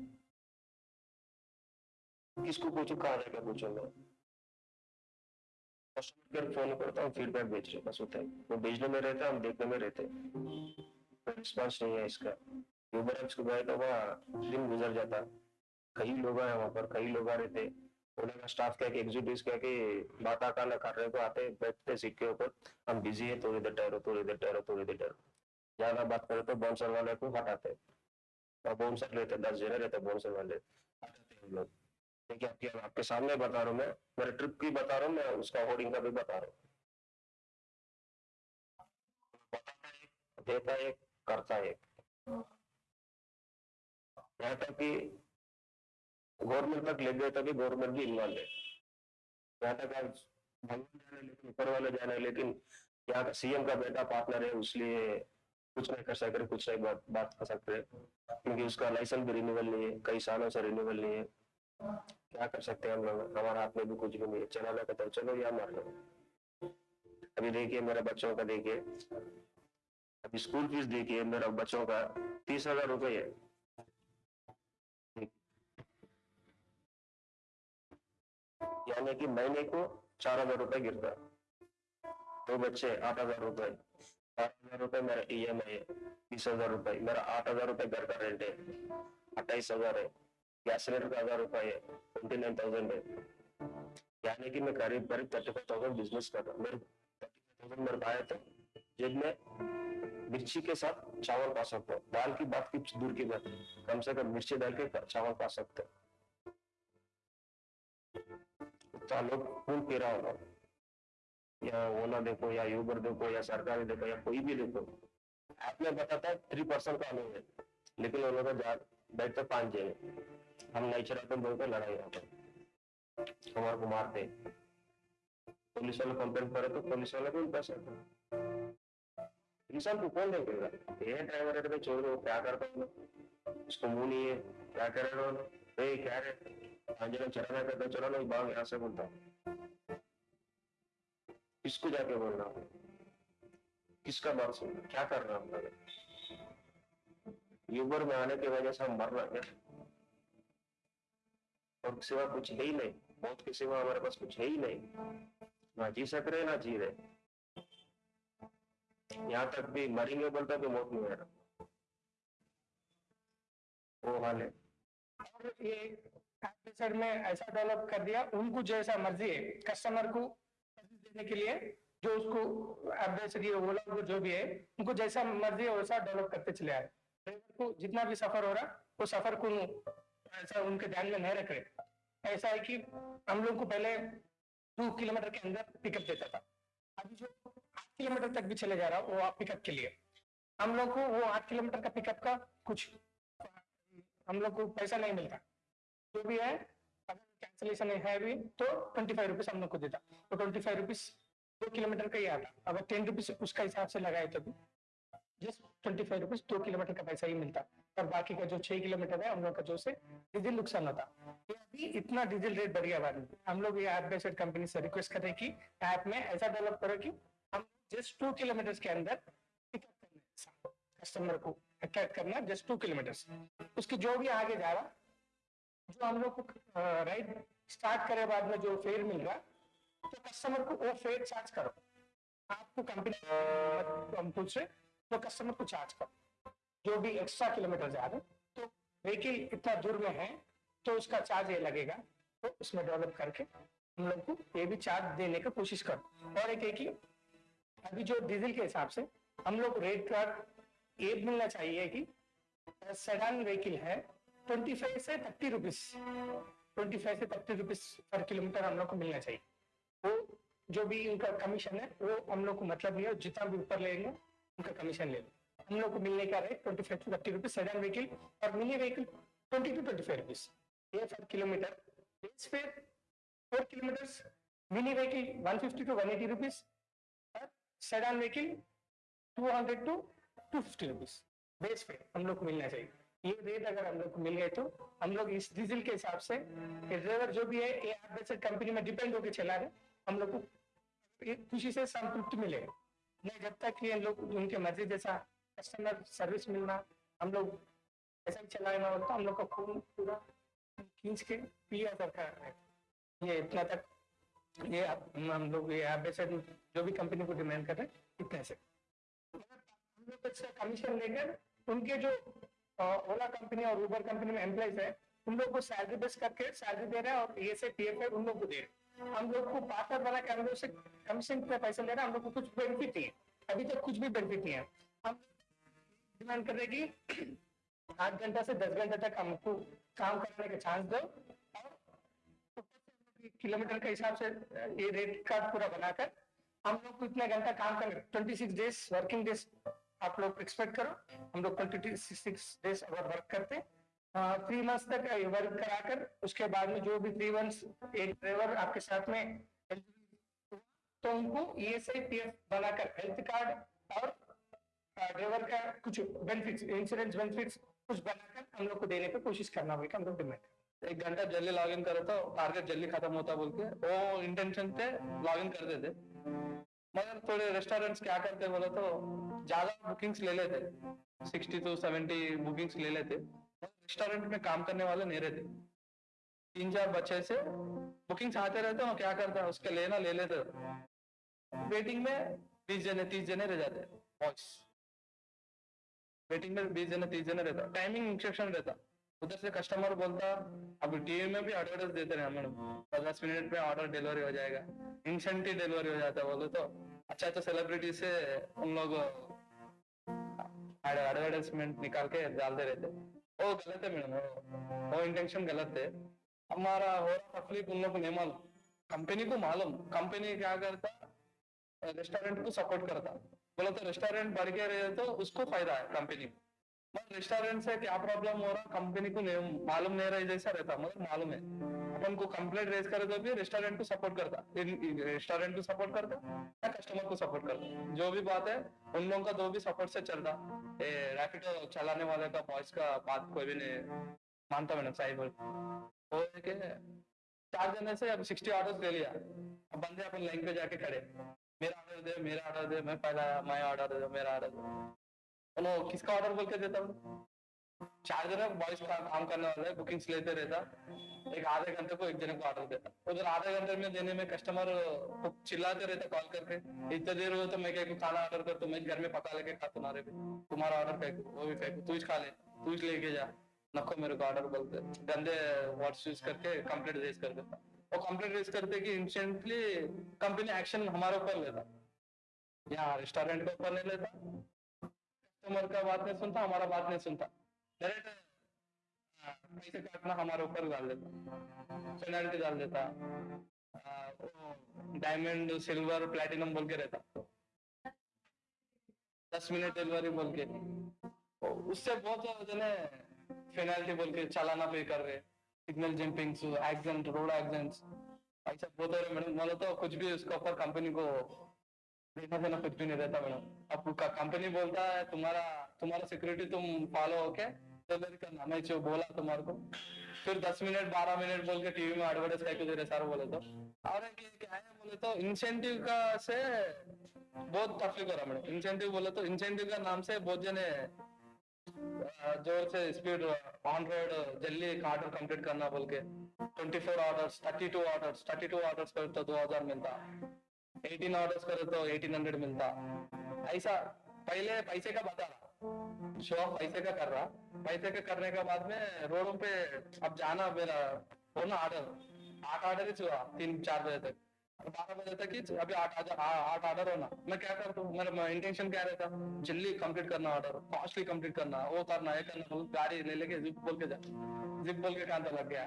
किसको पूछू, कहाँ जाकर पूछूँगा कस्टमर फ़ोन करता हूँ फीडबैक भेज रहे बस होता है। वो भेजने में रहता है, हम देखने में रहते हैं। रिस्पॉन्स नहीं है इसका। यूबर एप्स गए तो वहाँ दिन गुजर जाता। कई लोग हैं वहाँ पर, कई लोग आ रहे थे। उन्होंने स्टाफ कह के एग्जीक्यूटिव कह के, बात कर रहे को आते बैठते सीट के ऊपर। हम बिज़ी है, थोड़ी देर ठहरो, थोड़ी देर ठहरो, थोड़ी देर ठहरो। ज़्यादा बात करें तो बाउंसर वाले को हटाते और बाउंसर लेते दस जने रहते बाउंसर वाले। हटाते हम लोग। देखिए आपके आपके सामने बता रहा हूँ मैं। मेरे ट्रिप की बता रहा हूँ, मैं उसका होर्डिंग का भी बता रहा हूँ। देता एक, करता एक। यहाँ तक कि गवर्नमेंट तक ले गए तभी गवर्नमेंट भी इन्वॉल्व है। यहाँ तक आज भगवान जाने लेकिन ऊपर वाले जाने लेकिन यहाँ का सीएम का बेटा पार्टनर है इसलिए कुछ नहीं कर सकते, कुछ नहीं बात बात कर सकते। क्योंकि उसका लाइसेंस भी रिन्यूअल नहीं है, कई सालों से रिन्यूअल नहीं है। क्या कर सकते हैं हम लोग? हमारे हाथ में भी कुछ भी नहीं है चलाना कहते हैं चलो या मार लो। अभी देखिए मेरे बच्चों का देखिए। अभी स्कूल फ़ीस देखिए, मेरा बच्चों का तीस हज़ार रुपये है। यानी कि महीने को चार हज़ार रुपए गिरता। दो बच्चे, आठ हज़ार रुपए। चार हज़ार रुपए मेरा ई एम आई है, बीस हज़ार रुपए। मेरा आठ हज़ार रुपए घर का रेंट है, अट्ठाईस हज़ार है। का हज़ार रुपए है ट्वेंटी नाइन थाउज़ेंड है यानी कि मैं करीब करीब थर्टी फाइव थाउज़ेंड बिज़नेस कर रहा हूँ। मेरे थर्टी फाइव थाउज़ेंड मेरे पाए थे जेब मिर्ची के साथ चावल पा सकता हूँ। दाल की बात की, दूर की बात कम से कम मिर्ची डाल के चावल पा सकते हैं। लोग खून पी रहा होगा। या ओला देखो, या यूबर देखो, या सरकारी देखो, या कोई भी देखो। ऐप में बताता है थ्री परसेंट का अनुभव है। लेकिन उन लोगों का बैठते पाँच जने। हम नहीं चलाते बोलते लड़ाई यहाँ पर हमारे को मारते पुलिस वाले कंप्लेन करे तो पुलिस वाले को पैसा इंसान को कौन देखेगा ये ड्राइवर है तो छोड़ दो क्या करता हूँ? उसको मुँह नहीं है। क्या करेगा ए, क्या रे अंजना चलाना करता चलो ना भाग यहाँ से बोलता किसको जाके बोलना? किसका बात सुन क्या कर रहा लोग यूबर में आने की वजह से हम मर रहे हैं। और सिवा कुछ है ही नहीं। मौत के सिवा हमारे पास कुछ है ही नहीं। ना जी सक रहे, ना जी रहे। यहाँ तक भी मरेंगे बोलता भी मौत नहीं आ वो हाल है। ये एपिसोड में ऐसा डेवलप कर दिया, उनको जैसा मर्ज़ी है कस्टमर को देने के लिए, जो उसको एडवाइजरी ओला जो भी है, उनको जैसा मर्ज़ी है, वैसा डेवलप करते चले आए। ड्राइवर को जितना भी सफ़र हो रहा, वो सफ़र को ऐसा उनके ध्यान में नहीं रख रहे। ऐसा है कि हम लोग को पहले दो किलोमीटर के अंदर पिकअप देता था। अभी जो आठ किलोमीटर तक भी चले जा रहा, वो पिकअप के लिए। हम लोग को वो आठ किलोमीटर का पिकअप का कुछ हम लोग को पैसा नहीं मिलता। जो भी है, अगर कैंसिलेशन है भी तो ट्वेंटी फाइव रुपीज़ हम लोग को देता। तो ट्वेंटी फाइव रुपीज़ दो किलोमीटर का ही आता। अगर टेन रुपीज़ उसका हिसाब से लगाए तो भी। जस्ट ट्वेंटी फाइव रुपीज़ दो किलोमीटर का पैसा ही मिलता। और बाकी का जो छह किलोमीटर है, हम लोग का जो से डीजल नुकसान होता। अभी इतना डीजल रेट बढ़ गया बाद हम लोग ये ऐप बेस्ड कंपनी से रिक्वेस्ट कर रहे हैं कि ऐप में ऐसा डेवलप करो कि हम जस्ट टू किलोमीटर के अंदर कस्टमर को अट्रैक्ट करना जस्ट टू किलोमीटर उसकी जो भी आगे जा रहा, जो हम लोग को राइड स्टार्ट करे बाद में जो फेयर मिल रहा तो कस्टमर को वो फेयर चार्ज करो। आपको कंपनी तो कस्टमर को चार्ज करो। जो भी एक्स्ट्रा किलोमीटर जा रहे तो व्हीकल इतना दूर में है तो उसका चार्ज ये लगेगा। तो उसमें डेवलप करके हम लोग को ये भी चार्ज देने का कोशिश करो। और एक है कि अभी जो डीजल के हिसाब से हम लोग रेट कार्ड ये मिलना चाहिए कि सेडान व्हीकल है ट्वेंटी फाइव से थर्टी रुपीज़ ट्वेंटी फाइव से थर्टी रुपीज़ पर किलोमीटर हम लोग को मिलना चाहिए। वो जो भी उनका कमीशन है, वो हम लोग को मतलब नहीं है, जितना भी ऊपर लेंगे उनका कमीशन ले हम लोग को मिलने का rate twenty five to thirty rupees sedan vehicle और mini vehicle twenty two twenty five rupees ये per kilometre base fare four kilometre mini vehicle one fifty to one eighty rupees और sedan vehicle two hundred to two fifty rupees base fare हम लोग को मिलना चाहिए। ये rate अगर हम लोग को मिल गए तो हम लोग इस डीजल के हिसाब से ड्राइवर जो भी है, ये कंपनी में डिपेंड होकर चला रहे हम लोग को खुशी से संतुष्टि मिलेगा। नहीं, जब तक ये लोग उनके मर्ज़ी जैसा कस्टमर सर्विस मिलना, हम लोग ऐसा ही चलाना होता हम लोग का खून पूरा खींच के पिया सरकार है। ये इतना तक, ये आप- हम लोग, ये आप जो भी कंपनी को डिमांड कर रहे हैं, इतने से। हम लोग इसका कमीशन लेकर, उनके जो ओला कंपनी और उबर कंपनी में एम्प्लॉइज है, उन लोग को सैलरी बेस करके सैलरी दे रहे हैं और ये से पी एफ़ उन लोग को दे रहे हैं। हम लोग को पार्टनर बना के हम लोग से कमीशन पे पैसे ले रहे हैं हम लोग को कुछ बेनिफिट नहीं है अभी तक कुछ भी बेनिफिट नहीं है। हम डिमांड कर रहे हैं कि आठ घंटा से दस घंटे तक हमको काम करने का चांस दो। किलोमीटर के हिसाब से ये रेट कार्ड पूरा बनाकर हम लोग को इतना घंटा काम कर twenty six days working days आप लोग एक्सपेक्ट करो। हम लोग ट्वेंटी सिक्स डेज़ अगर वर्क करते थ्री मंथ्स तक वर्क कराकर, उसके बाद में जो भी थ्री मंथ्स एक ड्राइवर आपके साथ में तो उनको E S I P F बनाकर हेल्थ कार्ड और ड्राइवर का कुछ बेनिफिट्स इंश्योरेंस बेनिफिट्स कुछ बनाकर हम लोग को देने पे कोशिश करना होगा हम लोग डिमांड एक घंटा जल्दी लॉग इन करो तो टारगेट जल्दी खत्म होता बोल के, वो इंटेंशन से लॉग इन कर देते। मगर थोड़े रेस्टोरेंट्स क्या करते बोले तो ज़्यादा बुकिंग्स ले लेते। सिक्सटी टू सेवेंटी बुकिंग्स ले लेते। रेस्टोरेंट में काम करने वाले नहीं रहते। तीन चार बच्चे से बुकिंग्स आते रहते हो क्या करता है? उसके लेना ले लेते वेटिंग में बीस जने, तीस जने रह जाते बॉयस वेटिंग में बीस जने, तीस जने रहता टाइमिंग इंस्ट्रक्शन रहता उधर से कस्टमर बोलता अभी टीवी में भी एडवर्टाइज देते रहे मैडम दस मिनट में ऑर्डर डिलीवरी हो जाएगा। इंस्टेंटली डिलीवरी हो जाता है बोलो तो। अच्छा अच्छा सेलिब्रिटी से उन लोग एडवर्टाइजमेंट निकाल के डालते रहते वो गलत है मैडम वो इंटेंशन गलत है। हमारा हो रहा तकलीफ़ उन लोग को नहीं मालूम। कंपनी को मालूम। कंपनी क्या करता? रेस्टोरेंट को सपोर्ट करता। बोला तो रेस्टोरेंट बढ़ के रहे तो उसको फ़ायदा है कंपनी को। रेस्टोरेंट से क्या प्रॉब्लम हो रहा? कंपनी को मालूम, नहीं रहा, जैसा रहता मतलब मालूम है। अपन को कंप्लेंट रेज करे तो भी रेस्टोरेंट को सपोर्ट करता। रेस्टोरेंट को सपोर्ट करता या कस्टमर को सपोर्ट करता। जो भी बात है, उन लोगों का दो भी सपोर्ट से चलता। रैपिडो चलाने वाले का वॉइस का बात कोई भी नहीं मानता मैंने सही बोल। वो चार जने से अब सिक्सटी ऑर्डर ले लिया। अब बंदे अपन लाइन पे जाके खड़े। मेरा ऑर्डर दे, मेरा ऑर्डर दे, मैं पहला, मैं ऑर्डर दे, मेरा ऑर्डर दे। बोलो, किसका ऑर्डर बोल के देता हूँ? चार जने बॉयज़ का काम करने वाले बुकिंग्स लेते रहता। एक आधे घंटे को एक जने को ऑर्डर देता। उधर आधे घंटे में देने में कस्टमर को चिल्लाते रहता कॉल करके, इतने देर हुआ तो मैं क्या खाना ऑर्डर कर तो मैं घर में पका लेके खा, तुम्हारे भी तुम्हारा ऑर्डर फेंक, वो भी फेंक, तू खा ले, तू लेके जा। नको मेरे को ऑर्डर बोलते। गंदे वर्ड्स यूज़ करके कंप्लेंट रेज कर देता। वो कंप्लेंट रेज करते कि इंस्टेंटली कंपनी एक्शन हमारे ऊपर लेता। यहाँ रेस्टोरेंट के ऊपर नहीं लेता। कस्टमर का बात नहीं सुनता, हमारा बात नहीं सुनता। डायरेक्ट पैसे काटना हमारे ऊपर डाल देता। पेनल्टी डाल देता। डायमंड सिल्वर प्लेटिनम बोल के रहता। दस मिनट डिलीवरी बोल के। तो उससे बहुत जने पेनल्टी बोल के चालाना पे कर रहे signal jumping accident road accidents ऐसा बहुत हो रहे मैडम। मतलब तो कुछ भी उसके ऊपर कंपनी को देना देना कुछ भी नहीं रहता मैडम। अब कंपनी बोलता है, तुम्हारा तुम्हारा सिक्योरिटी तुम फॉलो होके डिलीवरी करना मैं जो बोला तुम्हारे को। फिर दस मिनट, बारह मिनट बोल के टीवी में एडवर्टाइज करके दे रहे, सारे बोले तो। और क्या है, बोले तो इंसेंटिव का से बहुत तकलीफ़ हो रहा मैडम इंसेंटिव बोले तो इंसेंटिव का नाम से बहुत जने ज़ोर से स्पीड ऑन रोड जल्दी ऑर्डर कंप्लीट करना बोल के। Twenty four orders thirty two orders thirty two orders करे तो दो हज़ार मिलता। एटीन ऑर्डर्स करे तो एटीन हंड्रेड मिलता। ऐसा, पहले पैसे का बता रहा शो पैसे का कर रहा। पैसे का करने के बाद में रोडों पे अब जाना मेरा हो ना ऑर्डर आठ ऑर्डर ही हुआ, तीन, चार बजे तक। बारह बजे तक ही अभी आठ आठ ऑर्डर होना। मैं क्या करता हूँ, मेरा इंटेंशन क्या रहता जल्दी कंप्लीट करना ऑर्डर फास्टली कंप्लीट करना, वो करना, ये करना गाड़ी ले लेके जिप बोल के जा। जिप बोल के कांता लग गया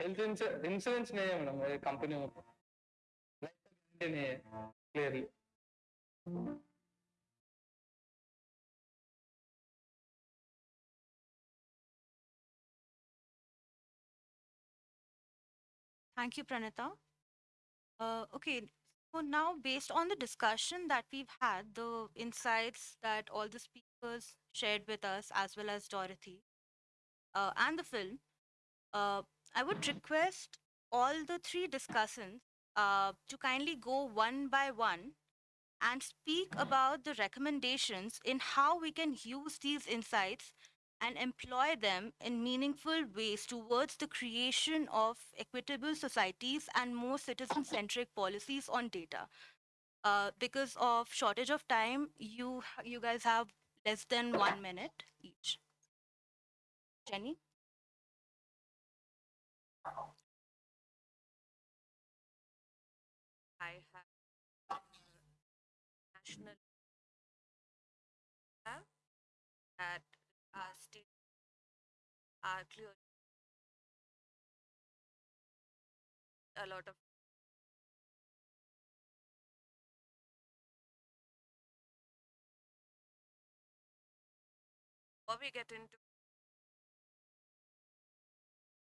हेल्थ इंश्योरेंस नहीं है मैडम कंपनी में। नहीं है clearly Thank you, Pranita. Uh, okay, so now based on the discussion that we've had, the insights that all the speakers shared with us, as well as Dorothy, uh, and the film, uh, I would request all the three discussants uh, to kindly go one by one and speak about the recommendations in how we can use these insights and employ them in meaningful ways towards the creation of equitable societies and more citizen centric policies on data. Uh, because of shortage of time, you you guys have less than one minute each. Jenny? Are clear. a lot of before we get into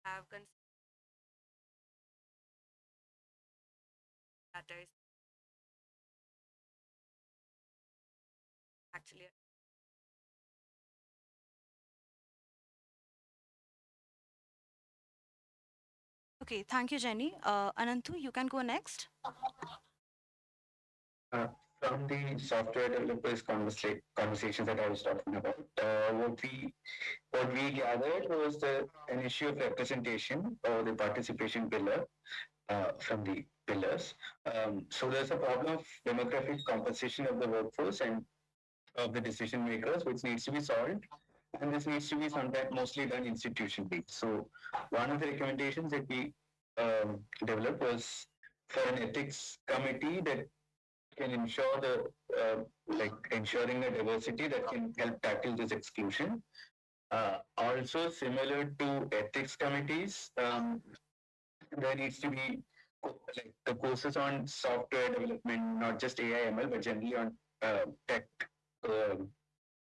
have considered Okay, thank you, Jenny. Uh, Ananthu, you can go next. Uh, from the software developers conversa- conversations that I was talking about, uh, what we what we gathered was the, an issue of representation or the participation pillar uh, from the pillars. Um, so there's a problem of demographic composition of the workforce and of the decision makers, which needs to be solved. And this needs to be sometimes mostly done institutionally. So one of the recommendations that we um, developed was for an ethics committee that can ensure the uh, like ensuring the diversity that can help tackle this exclusion. Uh, also, similar to ethics committees, um, there needs to be like the courses on software development, not just AI ML, but generally on uh, tech um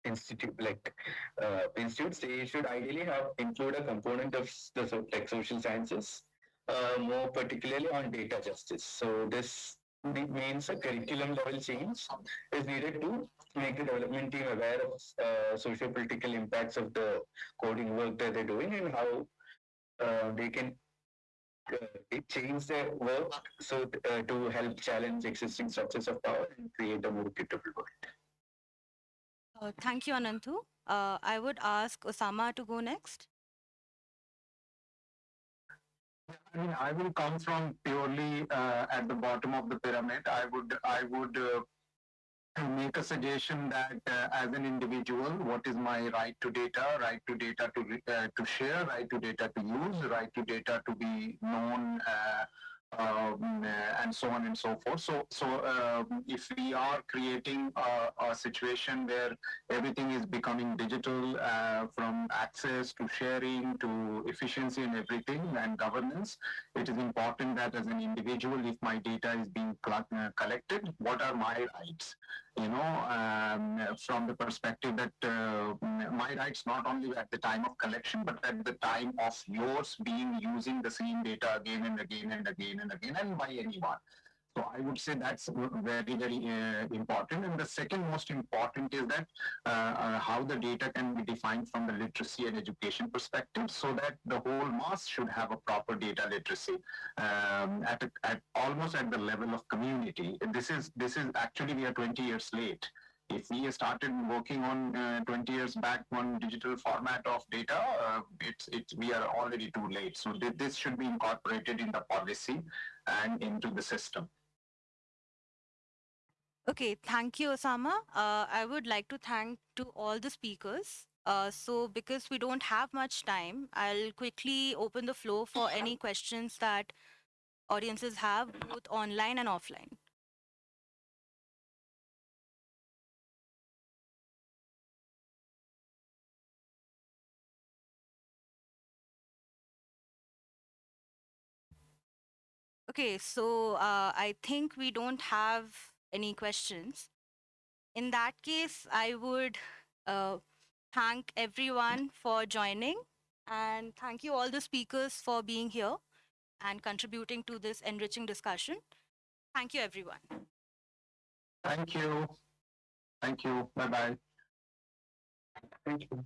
institute like uh, institutes. They should ideally have include a component of the like social sciences, uh, more particularly on data justice. So this means a curriculum level change is needed to make the development team aware of uh, socio-political impacts of the coding work that they're doing and how uh, they can uh, change their work so uh, to help challenge existing structures of power and create a more equitable world. Uh, thank you, Ananthu. Uh, I would ask Osama to go next. I mean, I will come from purely uh, at the bottom of the pyramid. I would, I would uh, make a suggestion that uh, as an individual, what is my right to data, right to data to uh, to share, right to data to use, right to data to be known. Uh, um, uh, and so on and so forth. So, so um, if we are creating a, a situation where everything is becoming digital, uh, from access to sharing to efficiency and everything and governance, it is important that as an individual, if my data is being uh, collected, what are my rights? You know, um, from the perspective that uh, my rights not only at the time of collection, but at the time of yours being using the same data again and again and again and again and by anyone. So I would say that's very, very uh, important. And the second most important is that uh, uh, how the data can be defined from the literacy and education perspective so that the whole mass should have a proper data literacy um, at, at almost at the level of community. This is, this is actually, we are 20 years late if we started working on uh, 20 years back on digital format of data, uh, it's it's we are already too late. So th- this should be incorporated in the policy and into the system. Okay, thank you, Osama. Uh, I would like to thank to all the speakers. Uh, so because we don't have much time, I'll quickly open the floor for any questions that audiences have, both online and offline. Okay, so uh, I think we don't have any questions. In that case, I would uh, thank everyone for joining and thank you all the speakers for being here and contributing to this enriching discussion. Thank you, everyone. Thank you. Thank you. Bye bye. Thank you.